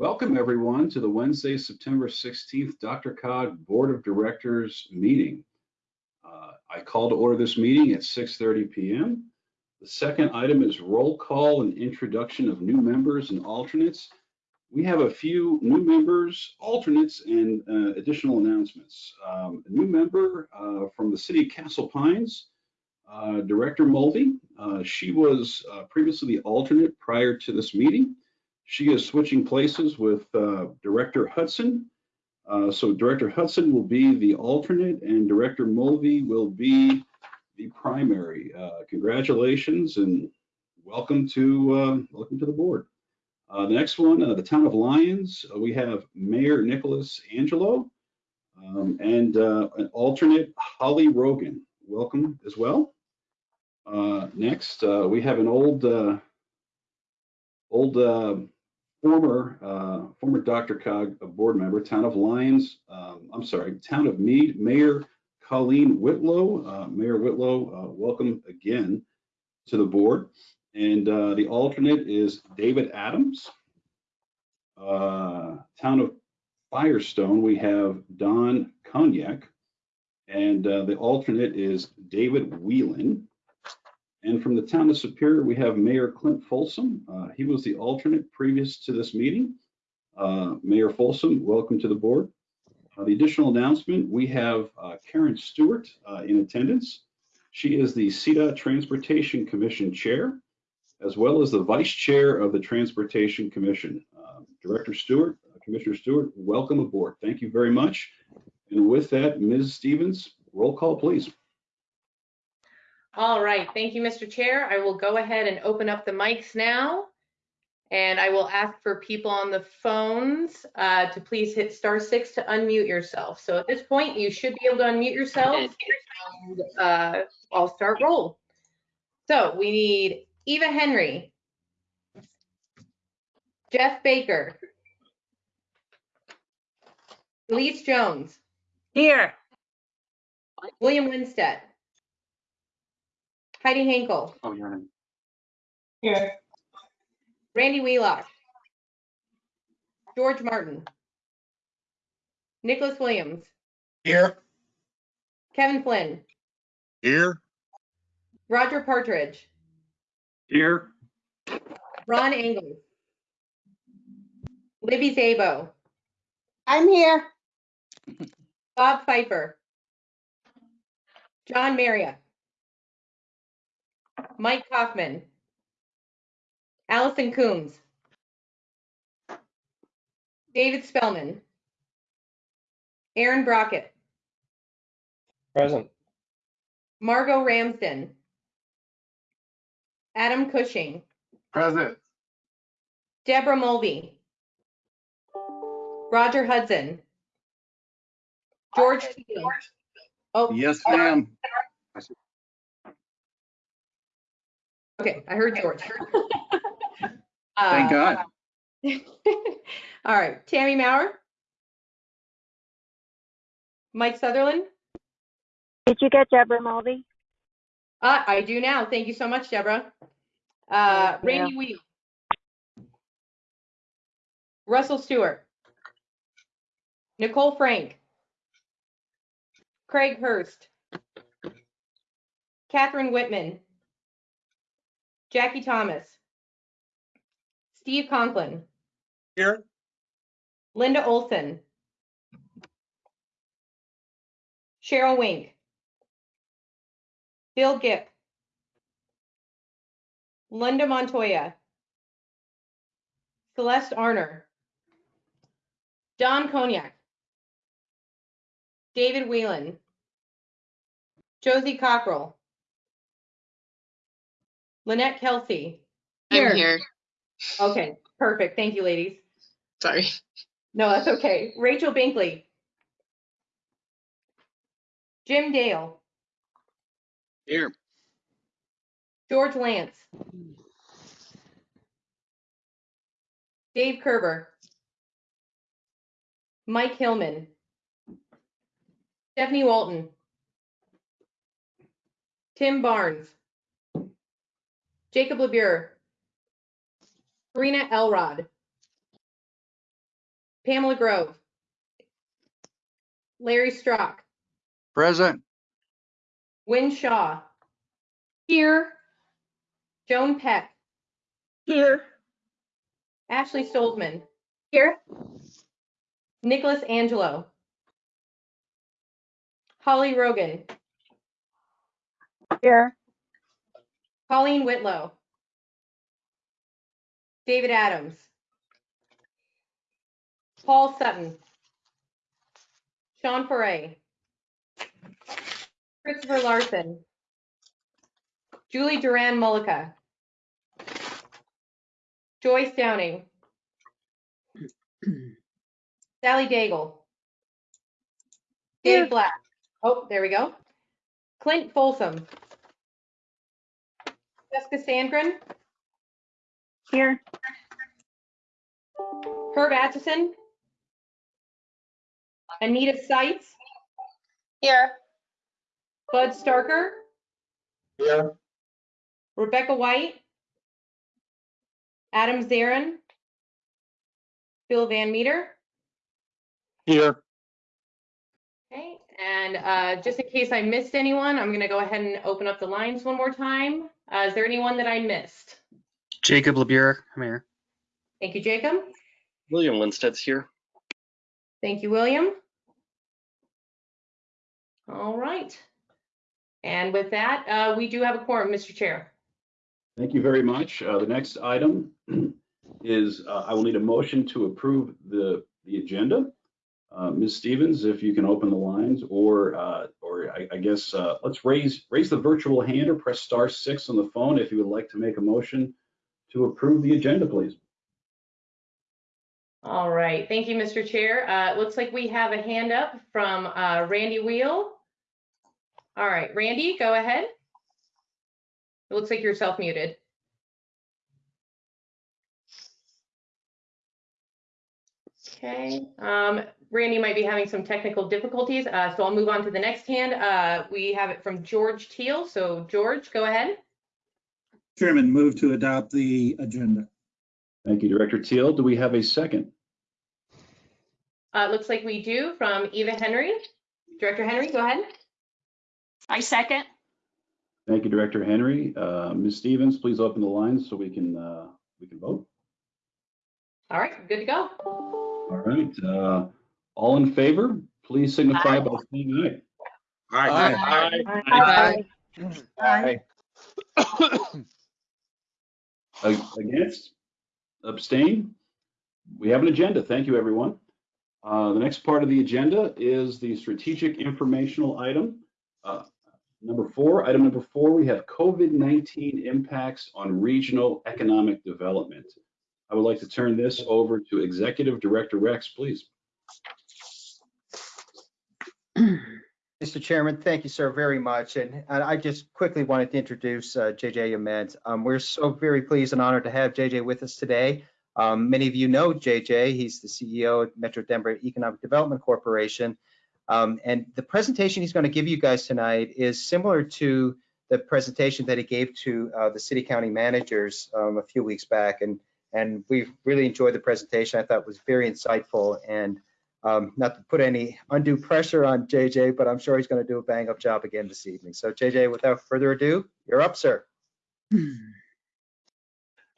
Welcome, everyone, to the Wednesday, September 16th DRCOG Board of Directors meeting. Uh, I call to order this meeting at 6:30 PM. The second item is roll call and introduction of new members and alternates. We have a few new members, alternates, and uh, additional announcements. Um, A new member uh, from the city of Castle Pines, uh, Director Mulvey. Uh, She was uh, previously the alternate prior to this meeting. She is switching places with uh, Director Hudson. Uh, So Director Hudson will be the alternate and Director Mulvey will be the primary. Uh, Congratulations and welcome to, uh, welcome to the board. Uh, The next one, uh, the Town of Lyons, we have Mayor Nicholas Angelo um, and an alternate Holly Rogan. Welcome as well. Next, we have an old, old former, uh, former DRCOG, a board member, Town of Lyons, um, I'm sorry, Town of Mead, Mayor Colleen Whitlow. Uh, Mayor Whitlow, uh, welcome again to the board. And uh, the alternate is David Adams. Uh, Town of Firestone, we have Don Cognac. And uh, the alternate is David Whelan. And from the town of Superior, we have Mayor Clint Folsom. Uh, He was the alternate previous to this meeting. Uh, Mayor Folsom, welcome to the board. Uh, The additional announcement, we have uh, Karen Stewart uh, in attendance. She is the CDOT Transportation Commission Chair, as well as the Vice Chair of the Transportation Commission. Uh, Director Stewart, Commissioner Stewart, welcome aboard. Thank you very much. And with that, Ms. Stevens, roll call, please. All right, thank you, Mr. Chair. I will go ahead and open up the mics now. And I will ask for people on the phones uh, to please hit star six to unmute yourself. So at this point, you should be able to unmute yourself. And, uh, I'll start roll. So we need Eva Henry, Jeff Baker, Elise Jones, Here. William Winstead, Heidi Hinkle, Oh, you're on. Here. Randy Wheelock. George Martin. Nicholas Williams. Here. Kevin Flynn. Here. Roger Partridge. Here. Ron Engel. Libby Szabo. I'm here. Bob Pfeiffer. John Marriott. Mike Kaufman. Allison Coombs. David Spellman. Aaron Brockett. Present. Margot Ramsden. Adam Cushing. Present. Deborah Mulvey. Roger Hudson. George Teal. Oh, Yes, ma'am. Okay, I heard George. Thank Uh, God. All right, Tammy Maurer. Mike Sutherland. Did you get Deborah Mulvey? Uh, I do now. Thank you so much, Deborah. Uh, Thank you. Randy Wheel. Russell Stewart. Nicole Frank. Craig Hurst. Catherine Whitman. Jackie Thomas. Steve Conklin. Here. Linda Olson. Cheryl Wink. Bill Gipp. Linda Montoya. Celeste Arner. Don Cognac. David Whelan. Josie Cockrell. Lynette Kelsey. I'm here. Okay, perfect. Thank you, ladies. Sorry. No, that's okay. Rachel Binkley. Jim Dale. Here. George Lance. Dave Kerber. Mike Hillman. Stephanie Walton. Tim Barnes. Jacob LeBure. Karina Elrod. Pamela Grove. Larry Strock, Present. Win Shaw, Here. Joan Peck, Here. Ashley Stolzman, Here. Nicholas Angelo, Holly Rogan, Here. Colleen Whitlow, David Adams, Paul Sutton, Sean Foray, Christopher Larson, Julie Duran Mullica, Joyce Downing, Sally Daigle, Dave Black. Oh, there we go. Clint Folsom, Jessica Sandgren, Here. Herb Atchison, Anita Seitz, Here. Bud Starker, Here. Rebecca White, Adam Zarin, Bill Van Meter. Here. Okay, and uh, just in case I missed anyone, I'm going to go ahead and open up the lines one more time. Uh, Is there anyone that I missed? Jacob LeBure, I'm here. Thank you, Jacob. William Lindsted's here. Thank you, William. All right. And with that, uh, we do have a quorum, Mr. Chair. Thank you very much. Uh, The next item is, uh, I will need a motion to approve the, the agenda. Uh, Ms. Stevens, if you can open the lines, or, uh, or I, I guess, uh, let's raise, raise the virtual hand or press star six on the phone if you would like to make a motion to approve the agenda, please. All right, thank you, Mr. Chair. Uh, it looks like we have a hand up from uh, Randy Wheel. All right, Randy, go ahead. It looks like you're self-muted. Okay, um, Randy might be having some technical difficulties, uh, so I'll move on to the next hand. Uh, we have it from George Teal. So George, go ahead. Chairman, move to adopt the agenda. Thank you, Director Teal. Do we have a second? Uh, it looks like we do from Eva Henry. Director Henry, go ahead. I second. Thank you, Director Henry. Uh, Ms. Stevens, please open the lines so we can, uh, we can vote. All right, good to go. All right, uh, all in favor, please signify by saying aye. Aye. Aye. A- Against? Abstain? We have an agenda. Thank you, everyone. Uh, The next part of the agenda is the strategic informational item. Uh, Number four, item number four, we have COVID-19 impacts on regional economic development. I would like to turn this over to Executive Director Rex, please. Mr. Chairman, thank you, sir, very much. And and I just quickly wanted to introduce uh, JJ Ament. Um, We're so very pleased and honored to have JJ with us today. Um, Many of you know JJ. He's the CEO of Metro Denver Economic Development Corporation. Um, And the presentation he's going to give you guys tonight is similar to the presentation that he gave to uh, the city county managers um, a few weeks back. And and we really enjoyed the presentation. I thought was very insightful and um, not to put any undue pressure on JJ, but I'm sure he's going to do a bang up job again this evening. So JJ, without further ado, you're up, sir.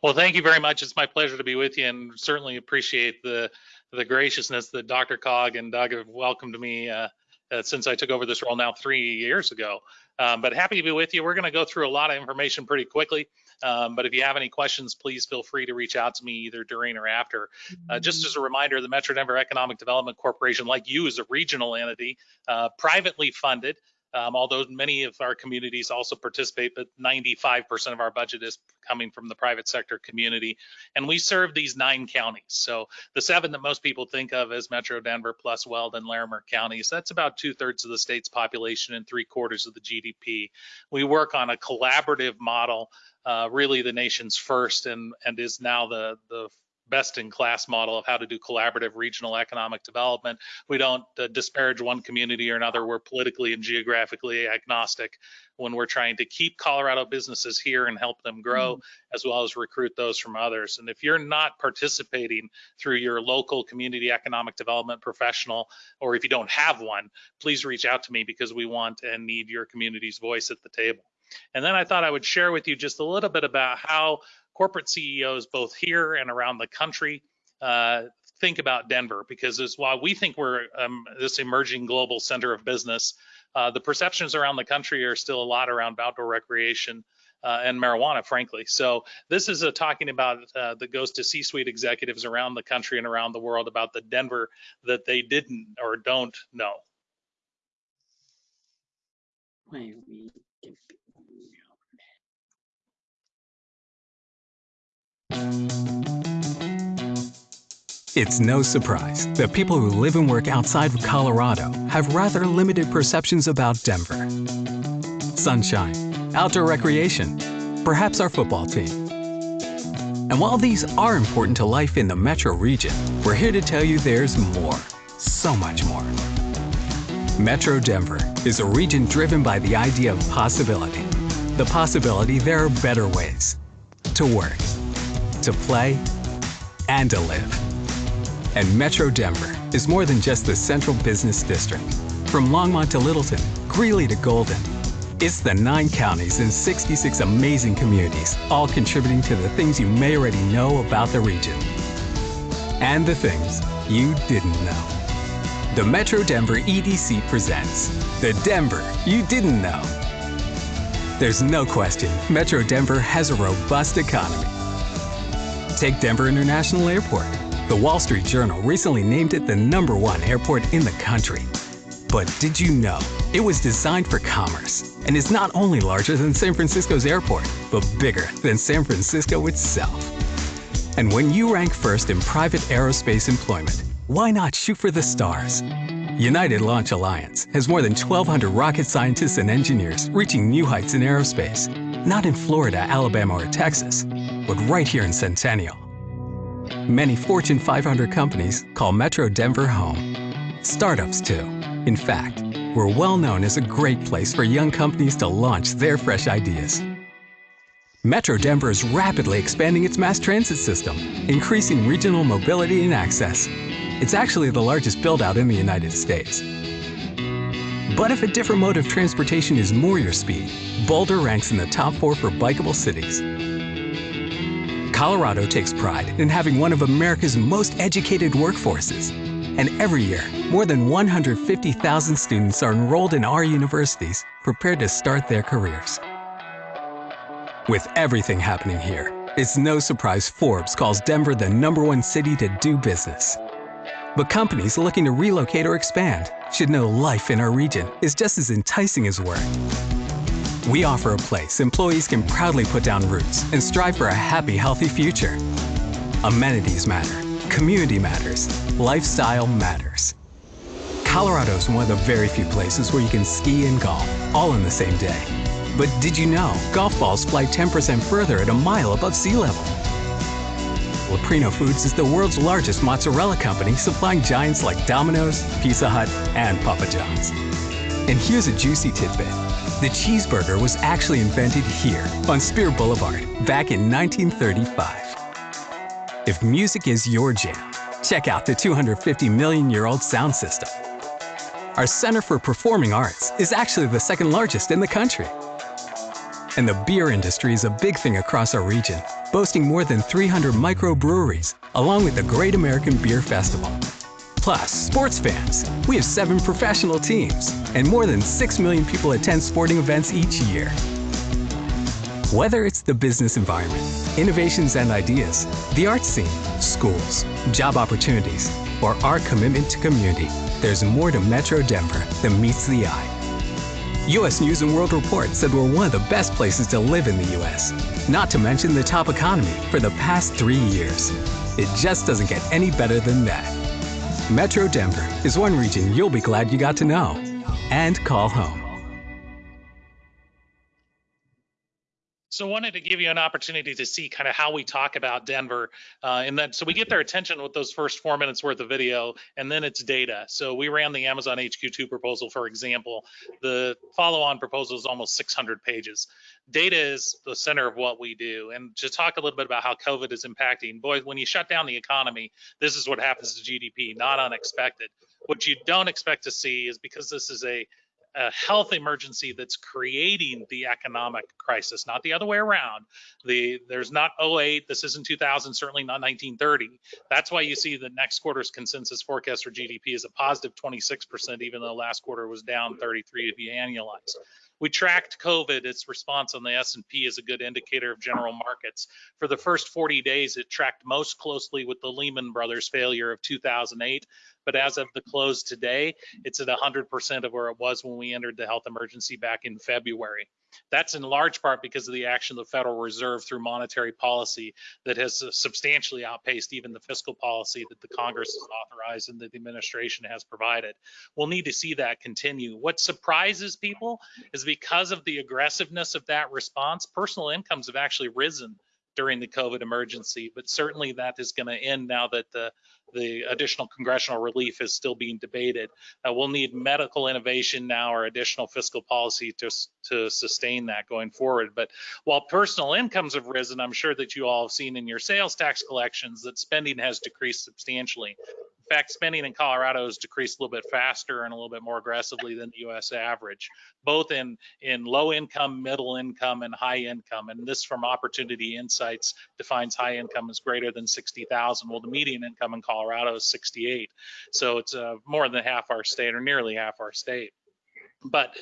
Well, thank you very much. It's my pleasure to be with you and certainly appreciate the the graciousness that DRCOG and Doug have welcomed me uh, uh, since I took over this role now three years ago. Um, but happy to be with you. We're going to go through a lot of information pretty quickly. Um, but if you have any questions, please feel free to reach out to me either during or after. Uh, just as a reminder, the Metro Denver Economic Development Corporation, like you, is a regional entity, uh, privately funded. Um, although many of our communities also participate, but 95% of our budget is coming from the private sector community. And we serve these nine counties. So the seven that most people think of as Metro Denver plus Weld and Larimer counties, that's about two thirds of the state's population and three quarters of the GDP. We work on a collaborative model, uh, really the nation's first and, and is now the, the best in class model of how to do collaborative regional economic development. We don't uh, disparage one community or another. We're politically and geographically agnostic when we're trying to keep Colorado businesses here and help them grow, as well as recruit those from others. And if you're not participating through your local community economic development professional, or if you don't have one, please reach out to me because we want and need your community's voice at the table. And then I thought I would share with you just a little bit about how corporate CEOs, both here and around the country, uh, think about Denver. Because as while we think we're um, this emerging global center of business, uh, the perceptions around the country are still a lot around outdoor recreation uh, and marijuana, frankly. So this is a talking about uh, that goes to C-suite executives around the country and around the world about the Denver that they didn't or don't know. It's no surprise that people who live and work outside of Colorado have rather limited perceptions about Denver. Sunshine, outdoor recreation, perhaps our football team. And while these are important to life in the metro region, we're here to tell you there's more, so much more. Metro Denver is a region driven by the idea of possibility. The possibility there are better ways to work, to play, and to live. And Metro Denver is more than just the central business district. From Longmont to Littleton, Greeley to Golden, it's the nine counties and 66 amazing communities, all contributing to the things you may already know about the region. And the things you didn't know. The Metro Denver EDC presents The Denver You Didn't Know. There's no question Metro Denver has a robust economy. Take Denver International Airport. The Wall Street Journal recently named it the number one airport in the country. But did you know it was designed for commerce and is not only larger than San Francisco's airport, but bigger than San Francisco itself? And when you rank first in private aerospace employment, why not shoot for the stars? United Launch Alliance has more than 1,200 rocket scientists and engineers reaching new heights in aerospace, not in Florida, Alabama, or Texas, but right here in Centennial. Many Fortune 500 companies call Metro Denver home. Startups, too. In fact, we're well known as a great place for young companies to launch their fresh ideas. Metro Denver is rapidly expanding its mass transit system, increasing regional mobility and access. It's actually the largest build-out in the United States. But if a different mode of transportation is more your speed, Boulder ranks in the top four for bikeable cities. Colorado takes pride in having one of America's most educated workforces. And every year, more than 150,000 students are enrolled in our universities, prepared to start their careers. With everything happening here, it's no surprise Forbes calls Denver the number one city to do business. But companies looking to relocate or expand should know life in our region is just as enticing as work. We offer a place employees can proudly put down roots and strive for a happy, healthy future. Amenities matter, community matters, lifestyle matters. Colorado is one of the very few places where you can ski and golf all in the same day. But did you know golf balls fly 10% further at a mile above sea level? Leprino Foods is the world's largest mozzarella company supplying giants like Domino's, Pizza Hut, and Papa John's. And here's a juicy tidbit. The cheeseburger was actually invented here on Speer Boulevard back in 1935. If music is your jam, check out the 250 million year old sound system. Our Center for Performing Arts is actually the second largest in the country. And the beer industry is a big thing across our region, boasting more than 300 microbreweries, along with the Great American Beer Festival. Plus, sports fans. We have seven professional teams, and more than 6 million people attend sporting events each year. Whether it's the business environment, innovations and ideas, the arts scene, schools, job opportunities, or our commitment to community, there's more to Metro Denver than meets the eye. U.S. News and World Report said we're one of the best places to live in the U.S., not to mention the top economy for the past three years. It just doesn't get any better than that. Metro Denver is one region you'll be glad you got to know and call home. So I wanted to give you an opportunity to see kind of how we talk about Denver. Uh, and then, so we get their attention with those first four minutes worth of video and then it's data. So we ran the Amazon HQ2 proposal, for example. The follow-on proposal is almost 600 pages. Data is the center of what we do. And to talk a little bit about how COVID is impacting, boy, when you shut down the economy, this is what happens to GDP, not unexpected. What you don't expect to see is because this is a a health emergency that's creating the economic crisis, not the other way around. The there's not 08, this isn't 2000, certainly not 1930. That's why you see the next quarter's consensus forecast for GDP is a positive 26%, even though last quarter was down 33 if you annualize. We tracked COVID, its response on the S&P is a good indicator of general markets. For the first 40 days, it tracked most closely with the Lehman Brothers failure of 2008 but as of the close today, it's at 100% of where it was when we entered the health emergency back in February. That's in large part because of the action of the Federal Reserve through monetary policy that has substantially outpaced even the fiscal policy that the Congress has authorized and that the administration has provided. We'll need to see that continue. What surprises people is because of the aggressiveness of that response, personal incomes have actually risen during the COVID emergency, but certainly that is going to end now that the the additional congressional relief is still being debated. Uh, we'll need medical innovation now or additional fiscal policy to, to sustain that going forward. But while personal incomes have risen, I'm sure that you all have seen in your sales tax collections that spending has decreased substantially fact, spending in Colorado has decreased a little bit faster and a little bit more aggressively than the U.S. average, both in in low income, middle income, and high income. And this, from Opportunity Insights, defines high income as greater than 60,000. Well, the median income in Colorado is 68, so it's uh, more than half our state, or nearly half our state. But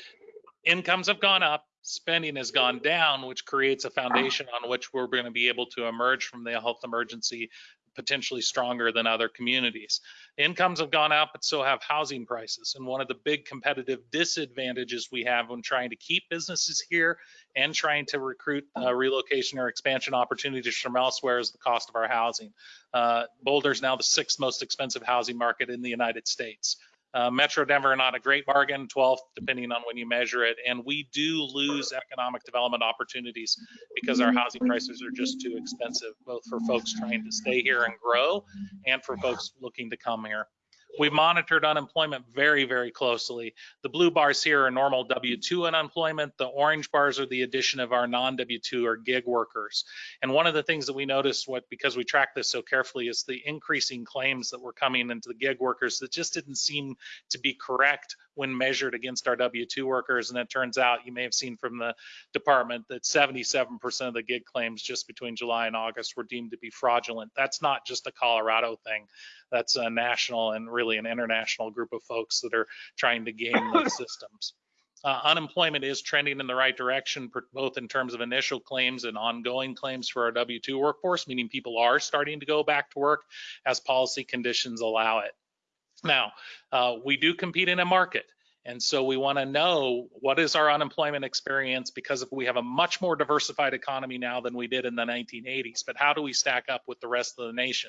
incomes have gone up, spending has gone down, which creates a foundation on which we're going to be able to emerge from the health emergency potentially stronger than other communities. Incomes have gone up, but so have housing prices. And one of the big competitive disadvantages we have when trying to keep businesses here and trying to recruit uh, relocation or expansion opportunities from elsewhere is the cost of our housing. Uh, Boulder is now the sixth most expensive housing market in the United States. Uh, Metro Denver, not a great bargain, 12th, depending on when you measure it. And we do lose economic development opportunities because our housing prices are just too expensive, both for folks trying to stay here and grow and for folks looking to come here. We've monitored unemployment very, very closely. The blue bars here are normal W-2 unemployment. The orange bars are the addition of our non-W-2 or gig workers. And one of the things that we noticed, what because we track this so carefully, is the increasing claims that were coming into the gig workers that just didn't seem to be correct when measured against our W-2 workers. And it turns out, you may have seen from the department that 77% of the gig claims just between July and August were deemed to be fraudulent. That's not just a Colorado thing. That's a national and really an international group of folks that are trying to game those systems. Uh, unemployment is trending in the right direction, both in terms of initial claims and ongoing claims for our W-2 workforce, meaning people are starting to go back to work as policy conditions allow it. Now, uh, we do compete in a market. And so we want to know what is our unemployment experience because we have a much more diversified economy now than we did in the 1980s. But how do we stack up with the rest of the nation?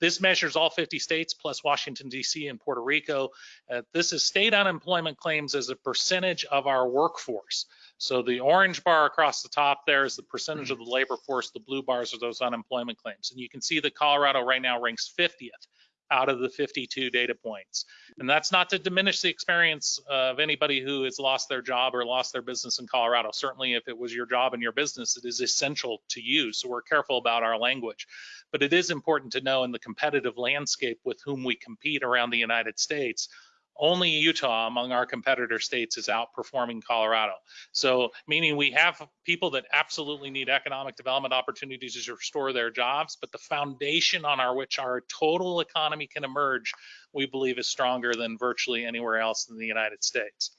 This measures all 50 states plus Washington, D.C. and Puerto Rico. Uh, this is state unemployment claims as a percentage of our workforce. So the orange bar across the top there is the percentage of the labor force. The blue bars are those unemployment claims. And you can see that Colorado right now ranks 50th out of the 52 data points. And that's not to diminish the experience of anybody who has lost their job or lost their business in Colorado. Certainly, if it was your job and your business, it is essential to you. So we're careful about our language. But it is important to know in the competitive landscape with whom we compete around the United States, only Utah among our competitor states is outperforming Colorado. So meaning we have people that absolutely need economic development opportunities to restore their jobs, but the foundation on our which our total economy can emerge, we believe is stronger than virtually anywhere else in the United States.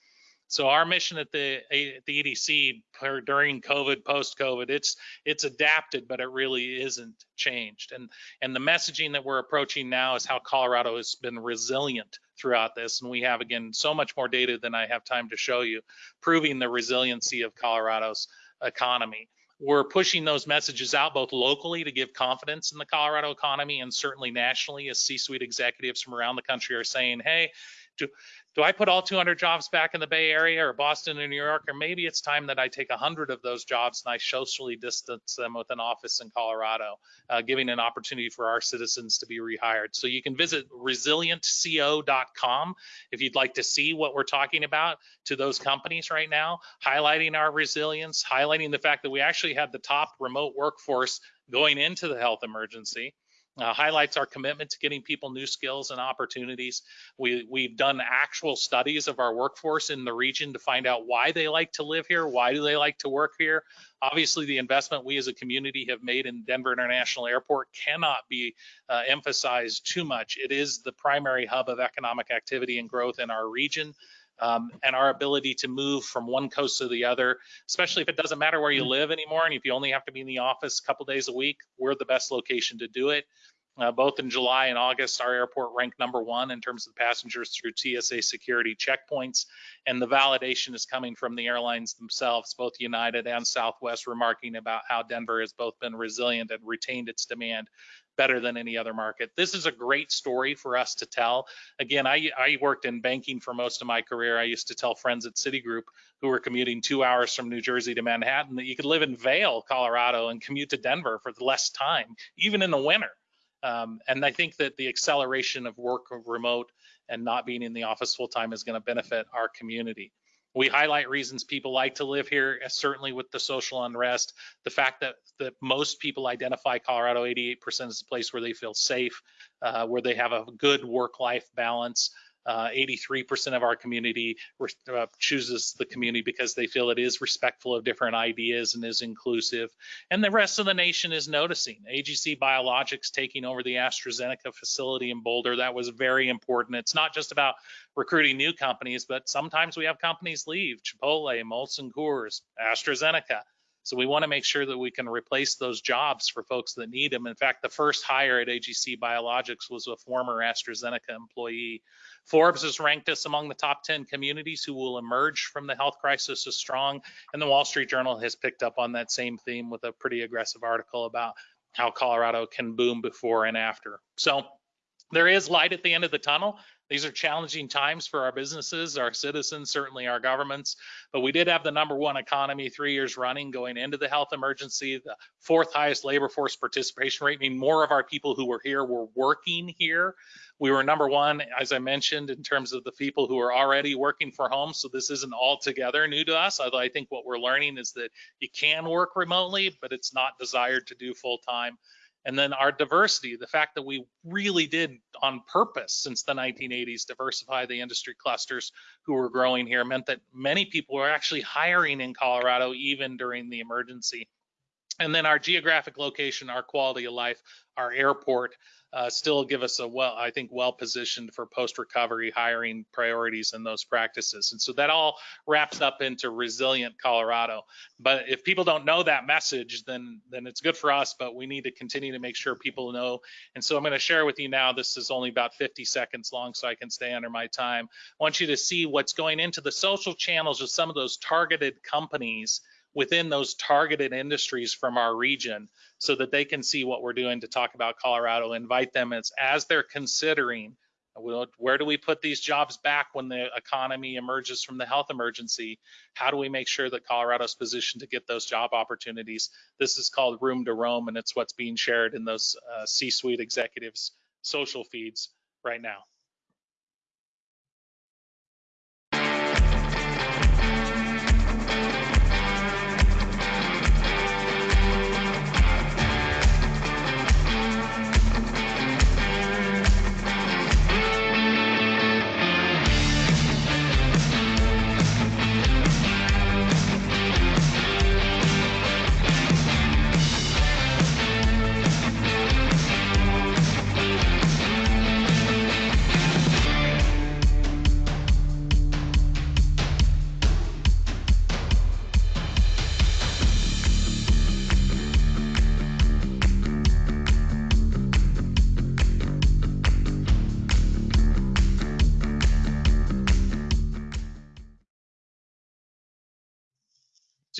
So our mission at the at the EDC during COVID, post COVID, it's it's adapted, but it really isn't changed. And and the messaging that we're approaching now is how Colorado has been resilient throughout this, and we have again so much more data than I have time to show you, proving the resiliency of Colorado's economy. We're pushing those messages out both locally to give confidence in the Colorado economy and certainly nationally as C-suite executives from around the country are saying, hey, to do I put all 200 jobs back in the Bay Area or Boston or New York? Or maybe it's time that I take 100 of those jobs and I socially distance them with an office in Colorado, uh, giving an opportunity for our citizens to be rehired. So you can visit resilientco.com if you'd like to see what we're talking about to those companies right now, highlighting our resilience, highlighting the fact that we actually had the top remote workforce going into the health emergency uh, highlights our commitment to getting people new skills and opportunities. We, we've done actual studies of our workforce in the region to find out why they like to live here, why do they like to work here. Obviously, the investment we as a community have made in Denver International Airport cannot be uh, emphasized too much. It is the primary hub of economic activity and growth in our region. Um, and our ability to move from one coast to the other, especially if it doesn't matter where you live anymore, and if you only have to be in the office a couple days a week, we're the best location to do it. Uh, both in July and August, our airport ranked number one in terms of passengers through TSA security checkpoints. And the validation is coming from the airlines themselves, both United and Southwest, remarking about how Denver has both been resilient and retained its demand better than any other market. This is a great story for us to tell. Again, I, I worked in banking for most of my career. I used to tell friends at Citigroup who were commuting two hours from New Jersey to Manhattan that you could live in Vail, Colorado, and commute to Denver for less time, even in the winter. Um, and I think that the acceleration of work remote and not being in the office full time is going to benefit our community. We highlight reasons people like to live here, uh, certainly with the social unrest, the fact that, that most people identify Colorado 88% as a place where they feel safe, uh, where they have a good work-life balance, uh, 83% of our community uh, chooses the community because they feel it is respectful of different ideas and is inclusive. And the rest of the nation is noticing. AGC Biologics taking over the AstraZeneca facility in Boulder, that was very important. It's not just about recruiting new companies, but sometimes we have companies leave, Chipotle, Molson Coors, AstraZeneca. So we want to make sure that we can replace those jobs for folks that need them. In fact, the first hire at AGC Biologics was a former AstraZeneca employee. Forbes has ranked us among the top 10 communities who will emerge from the health crisis as strong. And the Wall Street Journal has picked up on that same theme with a pretty aggressive article about how Colorado can boom before and after. So there is light at the end of the tunnel. These are challenging times for our businesses, our citizens, certainly our governments. But we did have the number one economy three years running going into the health emergency, the fourth highest labor force participation rate, meaning more of our people who were here were working here. We were number one, as I mentioned, in terms of the people who are already working for home. So this isn't altogether new to us, although I think what we're learning is that you can work remotely, but it's not desired to do full time. And then our diversity, the fact that we really did on purpose since the 1980s diversify the industry clusters who were growing here meant that many people were actually hiring in Colorado even during the emergency. And then our geographic location, our quality of life, our airport, uh, still give us a well, I think, well positioned for post recovery hiring priorities and those practices. And so that all wraps up into resilient Colorado. But if people don't know that message, then then it's good for us, but we need to continue to make sure people know. And so I'm going to share with you now. This is only about 50 seconds long, so I can stay under my time. I want you to see what's going into the social channels of some of those targeted companies within those targeted industries from our region so that they can see what we're doing to talk about Colorado, invite them as, as they're considering where do we put these jobs back when the economy emerges from the health emergency? How do we make sure that Colorado's positioned to get those job opportunities? This is called Room to Roam, and it's what's being shared in those uh, C-suite executives' social feeds right now.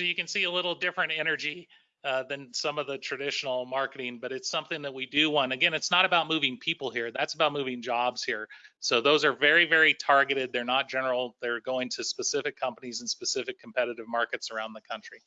You can see a little different energy uh, than some of the traditional marketing, but it's something that we do want. Again, it's not about moving people here. That's about moving jobs here. So those are very, very targeted. They're not general. They're going to specific companies and specific competitive markets around the country.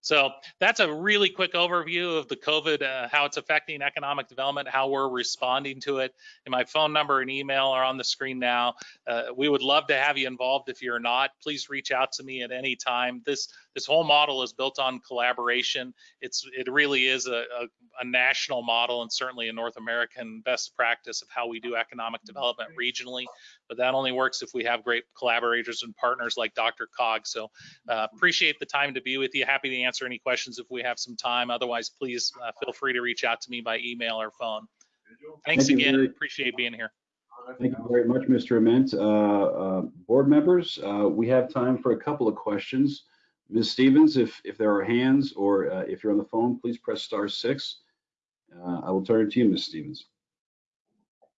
So that's a really quick overview of the COVID, uh, how it's affecting economic development, how we're responding to it. And my phone number and email are on the screen now. Uh, we would love to have you involved. If you're not, please reach out to me at any time. This this whole model is built on collaboration. It's it really is a, a, a national model and certainly a North American best practice of how we do economic development regionally. But that only works if we have great collaborators and partners like DRCOG. So uh, appreciate the time to be with you. Happy to answer any questions if we have some time. Otherwise, please uh, feel free to reach out to me by email or phone. Thanks Thank again. Appreciate being here. Thank you very much, Mr. Ament. Uh, uh, Board members, uh, we have time for a couple of questions. Ms. Stevens, if, if there are hands or uh, if you're on the phone, please press star six. Uh, I will turn it to you, Ms. Stevens.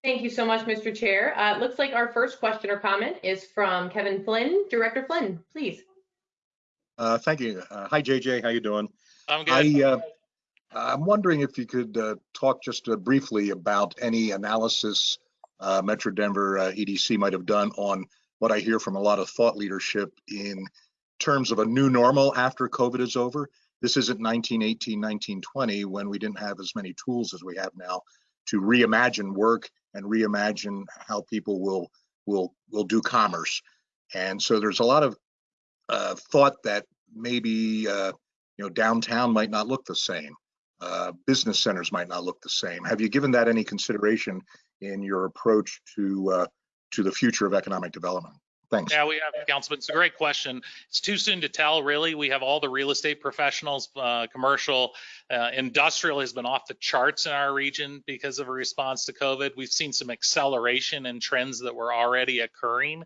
Thank you so much, Mr. Chair. Uh, looks like our first question or comment is from Kevin Flynn. Director Flynn, please. Uh, thank you. Uh, hi, JJ. How you doing? I'm good. I, uh, I'm wondering if you could uh, talk just uh, briefly about any analysis uh, Metro Denver uh, EDC might have done on what I hear from a lot of thought leadership in terms of a new normal after COVID is over. This isn't 1918, 1920 when we didn't have as many tools as we have now to reimagine work and reimagine how people will will will do commerce. And so there's a lot of uh, thought that maybe uh, you know downtown might not look the same, uh, business centers might not look the same. Have you given that any consideration in your approach to uh, to the future of economic development? Thanks. Yeah, we have, Councilman. It's a great question. It's too soon to tell, really. We have all the real estate professionals, uh, commercial, uh, industrial has been off the charts in our region because of a response to COVID. We've seen some acceleration in trends that were already occurring,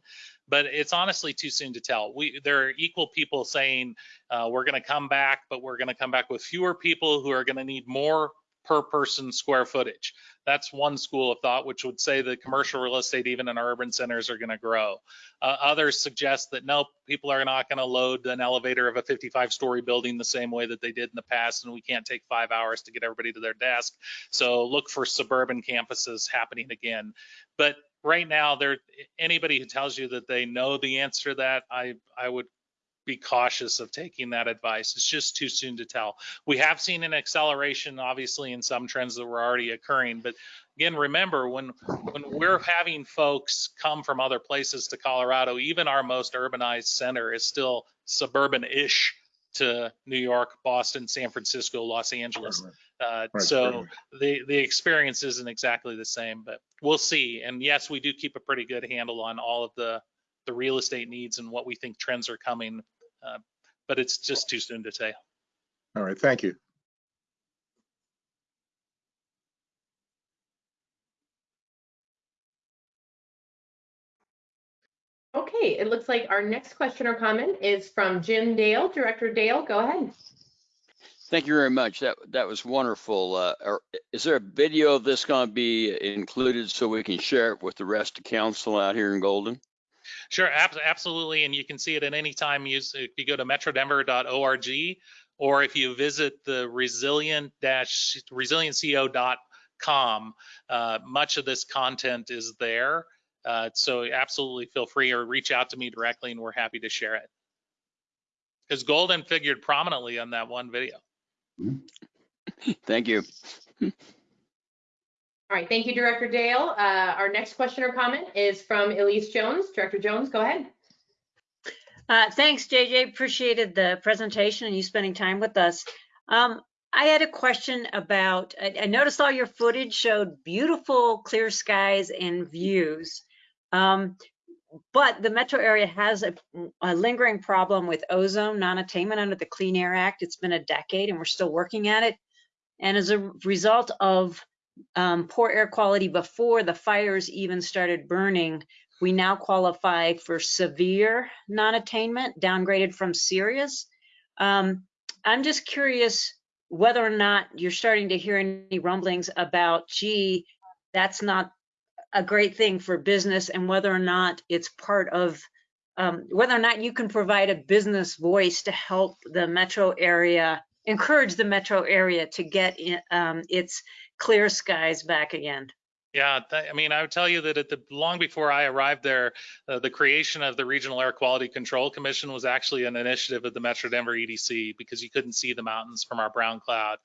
but it's honestly too soon to tell. We there are equal people saying uh, we're going to come back, but we're going to come back with fewer people who are going to need more per person square footage. That's one school of thought, which would say that commercial real estate, even in our urban centers, are going to grow. Uh, others suggest that nope, people are not going to load an elevator of a 55 story building the same way that they did in the past, and we can't take five hours to get everybody to their desk. So look for suburban campuses happening again. But right now, there anybody who tells you that they know the answer to that, I I would be cautious of taking that advice. It's just too soon to tell. We have seen an acceleration, obviously, in some trends that were already occurring. But again, remember when when we're having folks come from other places to Colorado, even our most urbanized center is still suburban-ish to New York, Boston, San Francisco, Los Angeles. Uh, Right, so right. the the experience isn't exactly the same, but we'll see. And yes, we do keep a pretty good handle on all of the the real estate needs and what we think trends are coming. Uh, but it's just too soon to say. All right. Thank you. Okay, it looks like our next question or comment is from Jim Dale. Director Dale, go ahead. Thank you very much. That that was wonderful. Uh, are- is there a video of this going to be included so we can share it with the rest of council out here in Golden? Sure, ab- absolutely. And you can see it at any time. Use if you go to metrodenver.org or if you visit the resilient resilientco.com, uh, much of this content is there. Uh, so absolutely feel free or reach out to me directly and we're happy to share it. Because Golden figured prominently on that one video. Thank you. All right, thank you, Director Dale. Uh, our next question or comment is from Elise Jones. Director Jones, go ahead. Uh, thanks, JJ. Appreciated the presentation and you spending time with us. Um, I had a question about, I, I noticed all your footage showed beautiful clear skies and views. Um, but the metro area has a, a lingering problem with ozone non-attainment under the Clean Air Act. It's been a decade and we're still working at it. And as a result of um, poor air quality before the fires even started burning, we now qualify for severe non-attainment, downgraded from serious. Um, I'm just curious whether or not you're starting to hear any rumblings about, gee, that's not a great thing for business and whether or not it's part of, um, whether or not you can provide a business voice to help the metro area encourage the metro area to get in, um, its clear skies back again. Yeah, I mean, I would tell you that at the long before I arrived there, uh, the creation of the Regional Air Quality Control Commission was actually an initiative of the Metro Denver EDC because you couldn't see the mountains from our brown cloud.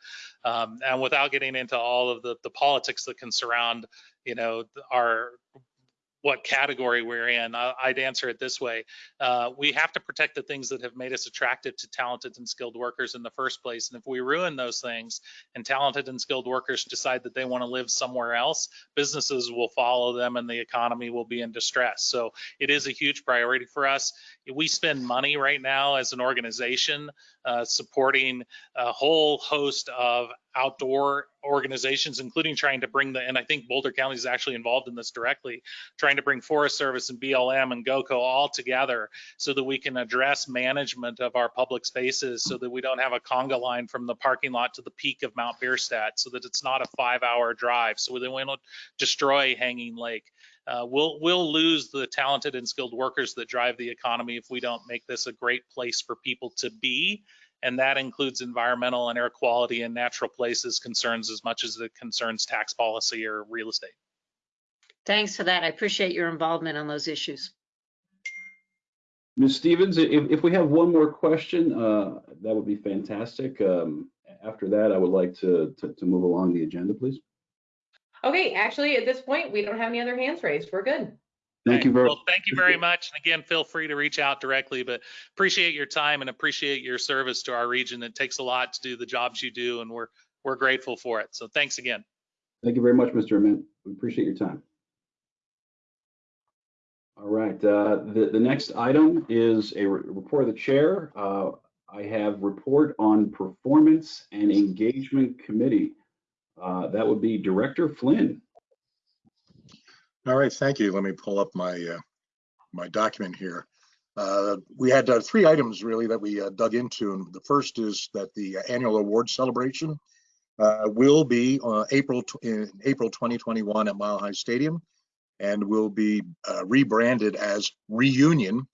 Um, and without getting into all of the, the politics that can surround, you know, our what category we're in, I'd answer it this way. Uh, we have to protect the things that have made us attractive to talented and skilled workers in the first place. And if we ruin those things and talented and skilled workers decide that they want to live somewhere else, businesses will follow them and the economy will be in distress. So it is a huge priority for us. We spend money right now as an organization uh, supporting a whole host of outdoor organizations, including trying to bring the, and I think Boulder County is actually involved in this directly, trying to bring Forest Service and BLM and GOCO all together so that we can address management of our public spaces so that we don't have a conga line from the parking lot to the peak of Mount Bierstadt so that it's not a five hour drive so that we don't destroy Hanging Lake. Uh, we'll we'll lose the talented and skilled workers that drive the economy if we don't make this a great place for people to be and that includes environmental and air quality and natural places concerns as much as it concerns tax policy or real estate. Thanks for that. I appreciate your involvement on those issues. Ms. Stevens, if, if we have one more question, uh, that would be fantastic. Um, after that, I would like to, to, to move along the agenda, please. Okay, actually, at this point, we don't have any other hands raised. We're good. Thank you very Well, thank you very much. And again, feel free to reach out directly, but appreciate your time and appreciate your service to our region. It takes a lot to do the jobs you do, and we're we're grateful for it. So thanks again. Thank you very much, Mr. Ament. We appreciate your time. All right, uh, the, the next item is a re- report of the chair. Uh, I have report on performance and engagement committee. Uh, that would be Director Flynn. All right, thank you. Let me pull up my, uh, my document here. Uh, We had uh, three items really that we uh, dug into. And the first is that the annual award celebration uh, will be uh, April, in April 2021 at Mile High Stadium and will be uh, rebranded as Reunion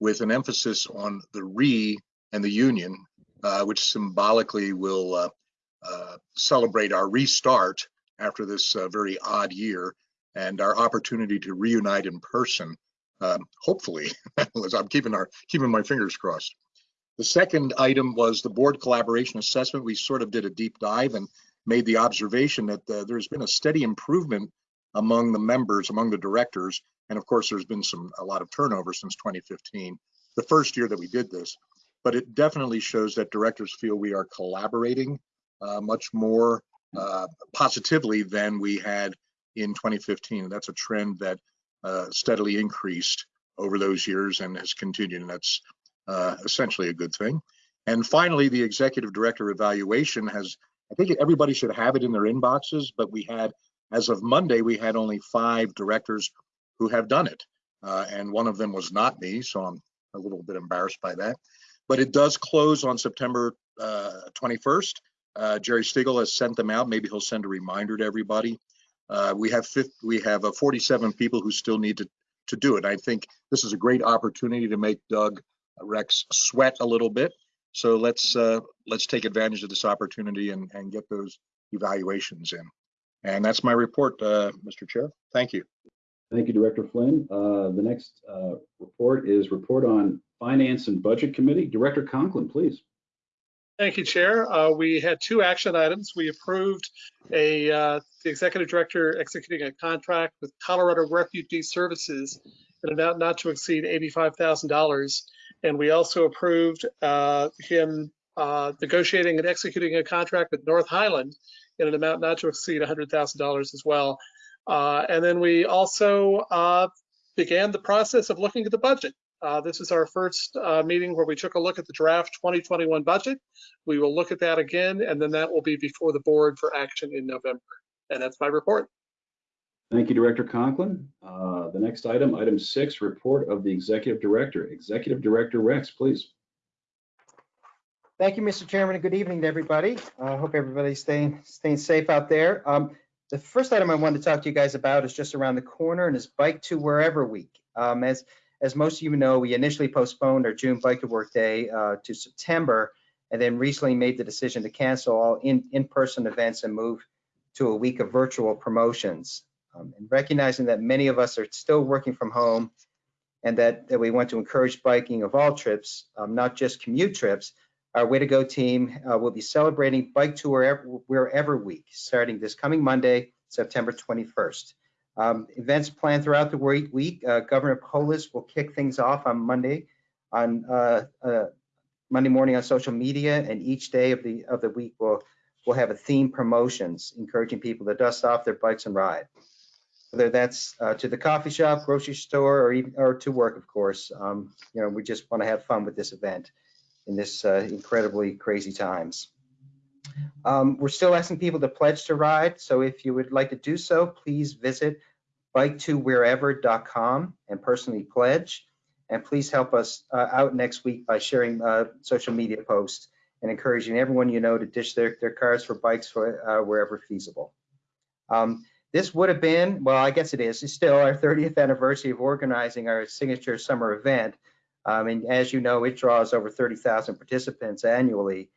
with an emphasis on the re and the union, uh, which symbolically will uh, uh, celebrate our restart after this uh, very odd year and our opportunity to reunite in person, um, hopefully, I'm keeping our keeping my fingers crossed. The second item was the board collaboration assessment. We sort of did a deep dive and made the observation that uh, there's been a steady improvement among the members, among the directors, and of course, there's been some a lot of turnover since 2015, the first year that we did this. But it definitely shows that directors feel we are collaborating uh, much more uh, positively than we had in 2015. That's a trend that uh, steadily increased over those years and has continued, and that's uh, essentially a good thing. And finally, the executive director evaluation has, I think everybody should have it in their inboxes, but we had, as of Monday, we had only five directors who have done it. Uh, and one of them was not me, so I'm a little bit embarrassed by that. But it does close on September uh, 21st. Uh, Jerry Stigall has sent them out. Maybe he'll send a reminder to everybody. Uh, we have 50, we have uh, 47 people who still need to to do it. I think this is a great opportunity to make Doug Rex sweat a little bit. So let's uh, let's take advantage of this opportunity and and get those evaluations in. And that's my report, uh, Mr. Chair. Thank you. Thank you, Director Flynn. Uh, the next uh, report is report on Finance and Budget Committee. Director Conklin, please. Thank you, Chair. Uh, we had two action items. We approved a, uh, the executive director executing a contract with Colorado Refugee Services in an amount not to exceed $85,000. And we also approved uh, him uh, negotiating and executing a contract with North Highland in an amount not to exceed $100,000 as well. Uh, and then we also uh, began the process of looking at the budget. Uh, this is our first uh, meeting where we took a look at the draft 2021 budget. We will look at that again, and then that will be before the board for action in November. And that's my report. Thank you, Director Conklin. Uh, the next item, item six, report of the Executive Director. Executive Director Rex, please. Thank you, Mr. Chairman, and good evening to everybody. I hope everybody's staying staying safe out there. Um, the first item I wanted to talk to you guys about is just around the corner and is Bike to Wherever Week. Um, as as most of you know, we initially postponed our June Bike to Work Day uh, to September, and then recently made the decision to cancel all in, in-person events and move to a week of virtual promotions. Um, and recognizing that many of us are still working from home and that, that we want to encourage biking of all trips, um, not just commute trips, our Way to Go team uh, will be celebrating Bike to Wherever, Wherever Week, starting this coming Monday, September 21st. Um, events planned throughout the week. Uh, Governor Polis will kick things off on Monday, on uh, uh, Monday morning on social media, and each day of the of the week will will have a theme promotions, encouraging people to dust off their bikes and ride. Whether that's uh, to the coffee shop, grocery store, or even or to work, of course. Um, you know, we just want to have fun with this event in this uh, incredibly crazy times. Um, we're still asking people to pledge to ride, so if you would like to do so, please visit bike2wherever.com and personally pledge. And please help us uh, out next week by sharing uh, social media posts and encouraging everyone you know to ditch their, their cars for bikes for uh, wherever feasible. Um, this would have been, well, I guess it is, it's still our 30th anniversary of organizing our signature summer event. Um, and as you know, it draws over 30,000 participants annually.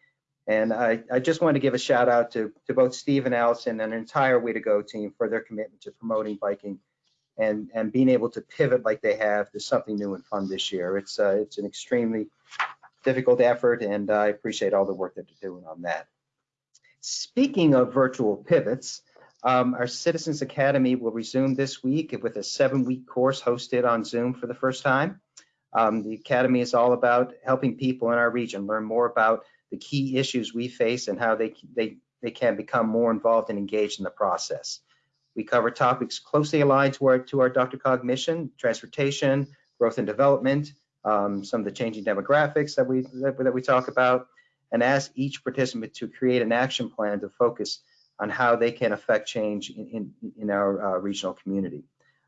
And I, I just want to give a shout out to, to both Steve and Allison and an entire Way to Go team for their commitment to promoting biking and, and being able to pivot like they have to something new and fun this year. It's, uh, it's an extremely difficult effort and I appreciate all the work that they're doing on that. Speaking of virtual pivots, um, our Citizens Academy will resume this week with a seven-week course hosted on Zoom for the first time. Um, the Academy is all about helping people in our region learn more about the key issues we face and how they, they, they can become more involved and engaged in the process. We cover topics closely aligned to our, to our DRCOG mission, transportation, growth and development, um, some of the changing demographics that we, that, that we talk about, and ask each participant to create an action plan to focus on how they can affect change in, in, in our uh, regional community.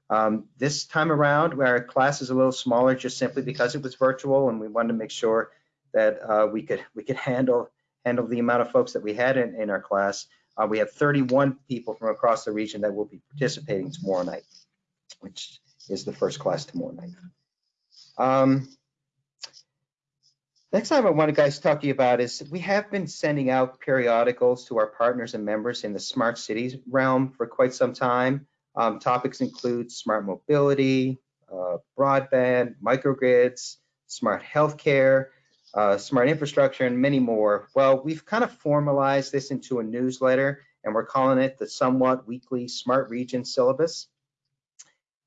Um, this time around, our class is a little smaller just simply because it was virtual and we wanted to make sure that uh, we could we could handle handle the amount of folks that we had in, in our class. Uh, we have 31 people from across the region that will be participating tomorrow night, which is the first class tomorrow night. Um, next time I want to guys talk to you about is we have been sending out periodicals to our partners and members in the smart cities realm for quite some time. Um, topics include smart mobility, uh, broadband, microgrids, smart healthcare, uh, smart infrastructure, and many more. Well, we've kind of formalized this into a newsletter, and we're calling it the Somewhat Weekly Smart Region Syllabus.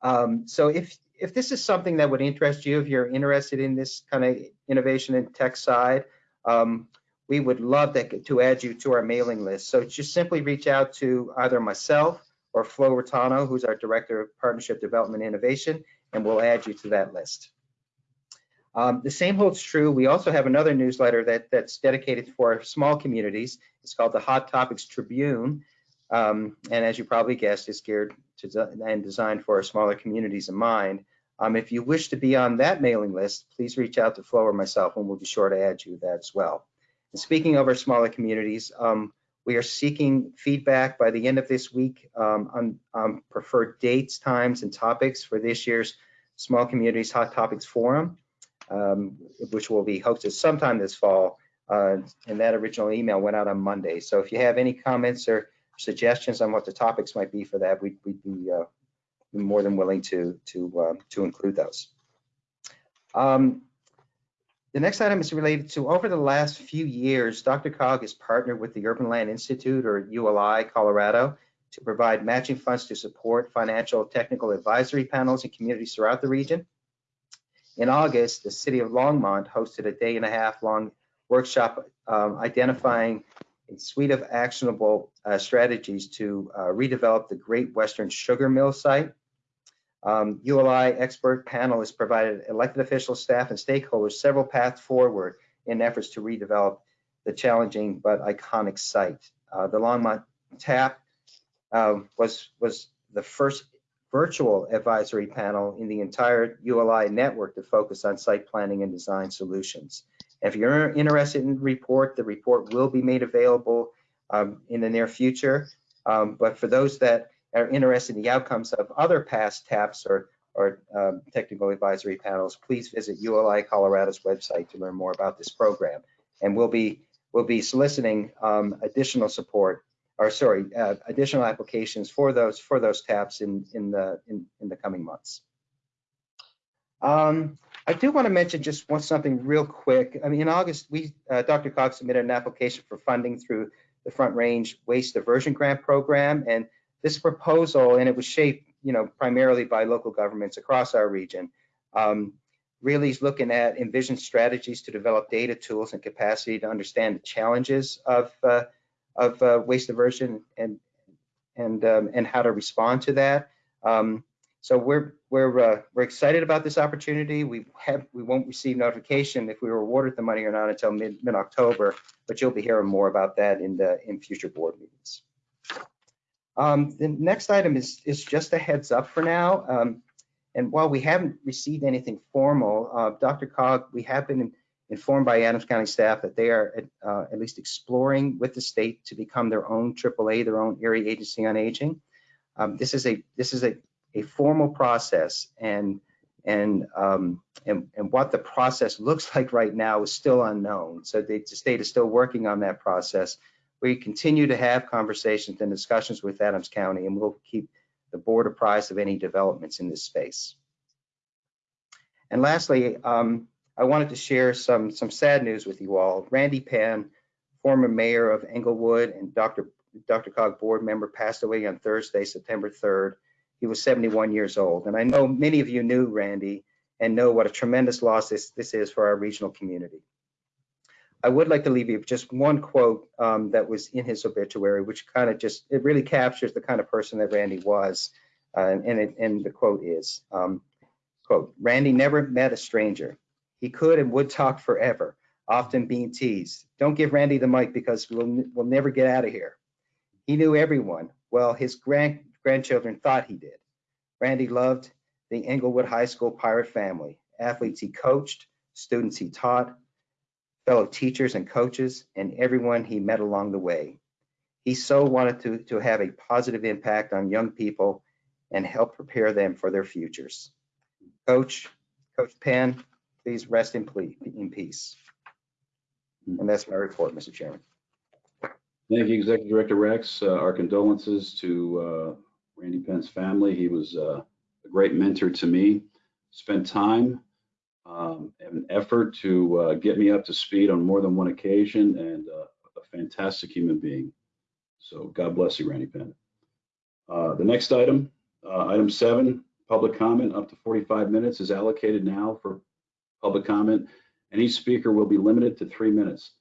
Um, so if if this is something that would interest you, if you're interested in this kind of innovation and tech side, um, we would love to, to add you to our mailing list. So just simply reach out to either myself or Flo Raitano, who's our Director of Partnership Development Innovation, and we'll add you to that list. Um, the same holds true. We also have another newsletter that, that's dedicated for small communities. It's called the Hot Topics Tribune. Um, and as you probably guessed, it's geared to and designed for our smaller communities in mind. Um, if you wish to be on that mailing list, please reach out to Flo or myself and we'll be sure to add you that as well. And speaking of our smaller communities, um, we are seeking feedback by the end of this week um, on, on, preferred dates, times, and topics for this year's Small Communities Hot Topics Forum, um, which will be hosted sometime this fall. Uh, and that original email went out on Monday. So if you have any comments or suggestions on what the topics might be for that, we'd, we'd be uh, more than willing to to uh, to include those. Um, the next item is related to over the last few years, DRCOG has partnered with the Urban Land Institute or ULI Colorado to provide matching funds to support financial technical advisory panels in communities throughout the region. In August, the city of Longmont hosted a day and a half long workshop um, identifying a suite of actionable uh, strategies to uh, redevelop the Great Western Sugar Mill site. Um, ULI expert panel has provided elected officials, staff, and stakeholders several paths forward in efforts to redevelop the challenging but iconic site. Uh, the Longmont TAP um, was, was the first virtual advisory panel in the entire ULI network to focus on site planning and design solutions. If you're interested in the report, the report will be made available um, in the near future. Um, but for those that are interested in the outcomes of other past TAPs or, or um, technical advisory panels, please visit ULI Colorado's website to learn more about this program. And we'll be we'll be soliciting um, additional support, or sorry, uh, additional applications for those for those TAPs in in the in, in the coming months. Um, I do want to mention just one something real quick. I mean, in August, we uh, DRCOG submitted an application for funding through the Front Range Waste Diversion Grant Program, and this proposal, and it was shaped, you know, primarily by local governments across our region. Um, really is looking at envisioned strategies to develop data tools and capacity to understand the challenges of uh, of uh, waste diversion and and um, and how to respond to that. Um, so we're we're uh, we're excited about this opportunity. We have we won't receive notification if we were awarded the money or not until mid mid October, but you'll be hearing more about that in the in future board meetings. Um, the next item is is just a heads up for now. Um, and while we haven't received anything formal, uh, DRCOG, we have been informed by Adams County staff that they are uh, at least exploring with the state to become their own AAA, their own area agency on aging. Um, this is a this is a, a formal process, and and, um, and and what the process looks like right now is still unknown. So the, the state is still working on that process. We continue to have conversations and discussions with Adams County, and we'll keep the board apprised of any developments in this space. And lastly, um, I wanted to share some, some sad news with you all. Randy Penn, former mayor of Englewood and Dr. DRCOG board member, passed away on Thursday, September 3rd. He was 71 years old. And I know many of you knew Randy and know what a tremendous loss this, this is for our regional community. I would like to leave you just one quote um, that was in his obituary, which kind of just, it really captures the kind of person that Randy was. Uh, and, it, and the quote is, um, quote, Randy never met a stranger. He could and would talk forever, often being teased. Don't give Randy the mic because we'll, we'll never get out of here. He knew everyone. Well, his grand, grandchildren thought he did. Randy loved the Englewood High School Pirate family, athletes he coached, students he taught, fellow teachers and coaches, and everyone he met along the way. He so wanted to, to have a positive impact on young people and help prepare them for their futures. Coach, Coach Penn, please rest in, peace. And that's my report, Mr. Chairman. Thank you, Executive Director Rex. Uh, our condolences to uh, Randy Penn's family. He was uh, a great mentor to me. Spent time um, and effort to uh, get me up to speed on more than one occasion and uh, a fantastic human being. So God bless you, Randy Penn. Uh, the next item, item seven, public comment up to 45 minutes is allocated now for public comment, and each speaker will be limited to three minutes.